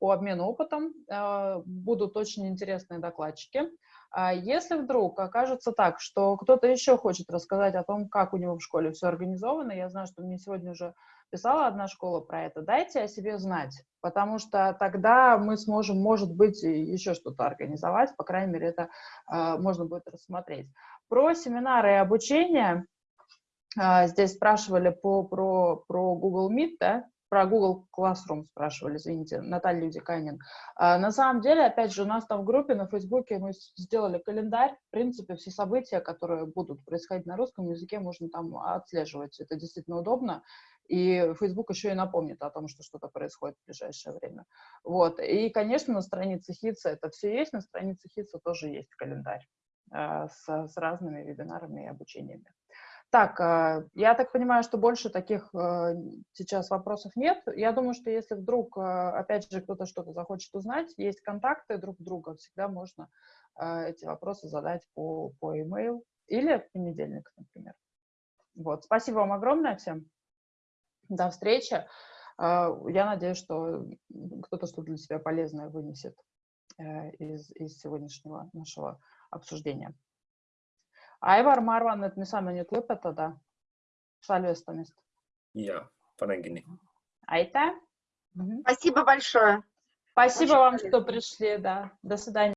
по обмену опытом. Э, будут очень интересные докладчики. А если вдруг окажется так, что кто-то еще хочет рассказать о том, как у него в школе все организовано, я знаю, что мне сегодня уже писала одна школа про это, дайте о себе знать, потому что тогда мы сможем, может быть, еще что-то организовать, по крайней мере, это э, можно будет рассмотреть. Про семинары и обучение, э, здесь спрашивали по, про, про Google Meet, да, про Google Classroom спрашивали, извините, Наталья Юдиканин. А, на самом деле, опять же, у нас там в группе на Фейсбуке мы сделали календарь. В принципе, все события, которые будут происходить на русском языке, можно там отслеживать. Это действительно удобно. И Facebook еще и напомнит о том, что что-то происходит в ближайшее время. Вот. И, конечно, на странице Хитса это все есть, на странице Хитса тоже есть календарь э, с, с разными вебинарами и обучениями. Так, э, я так понимаю, что больше таких э, сейчас вопросов нет. Я думаю, что если вдруг, э, опять же, кто-то что-то захочет узнать, есть контакты друг друга, всегда можно э, эти вопросы задать по, по e-mail или в понедельник, например. Вот. Спасибо вам огромное всем. До встречи. А, я надеюсь, что кто-то что-то для себя полезное вынесет э, из, из сегодняшнего нашего обсуждения. Aivar, ma arvan, et me saame nüüd lõpetada salvestamist. Ja, panen kinni. Aitäh! Спасибо большое. Спасибо Очень вам, что пришли, да. До свидания.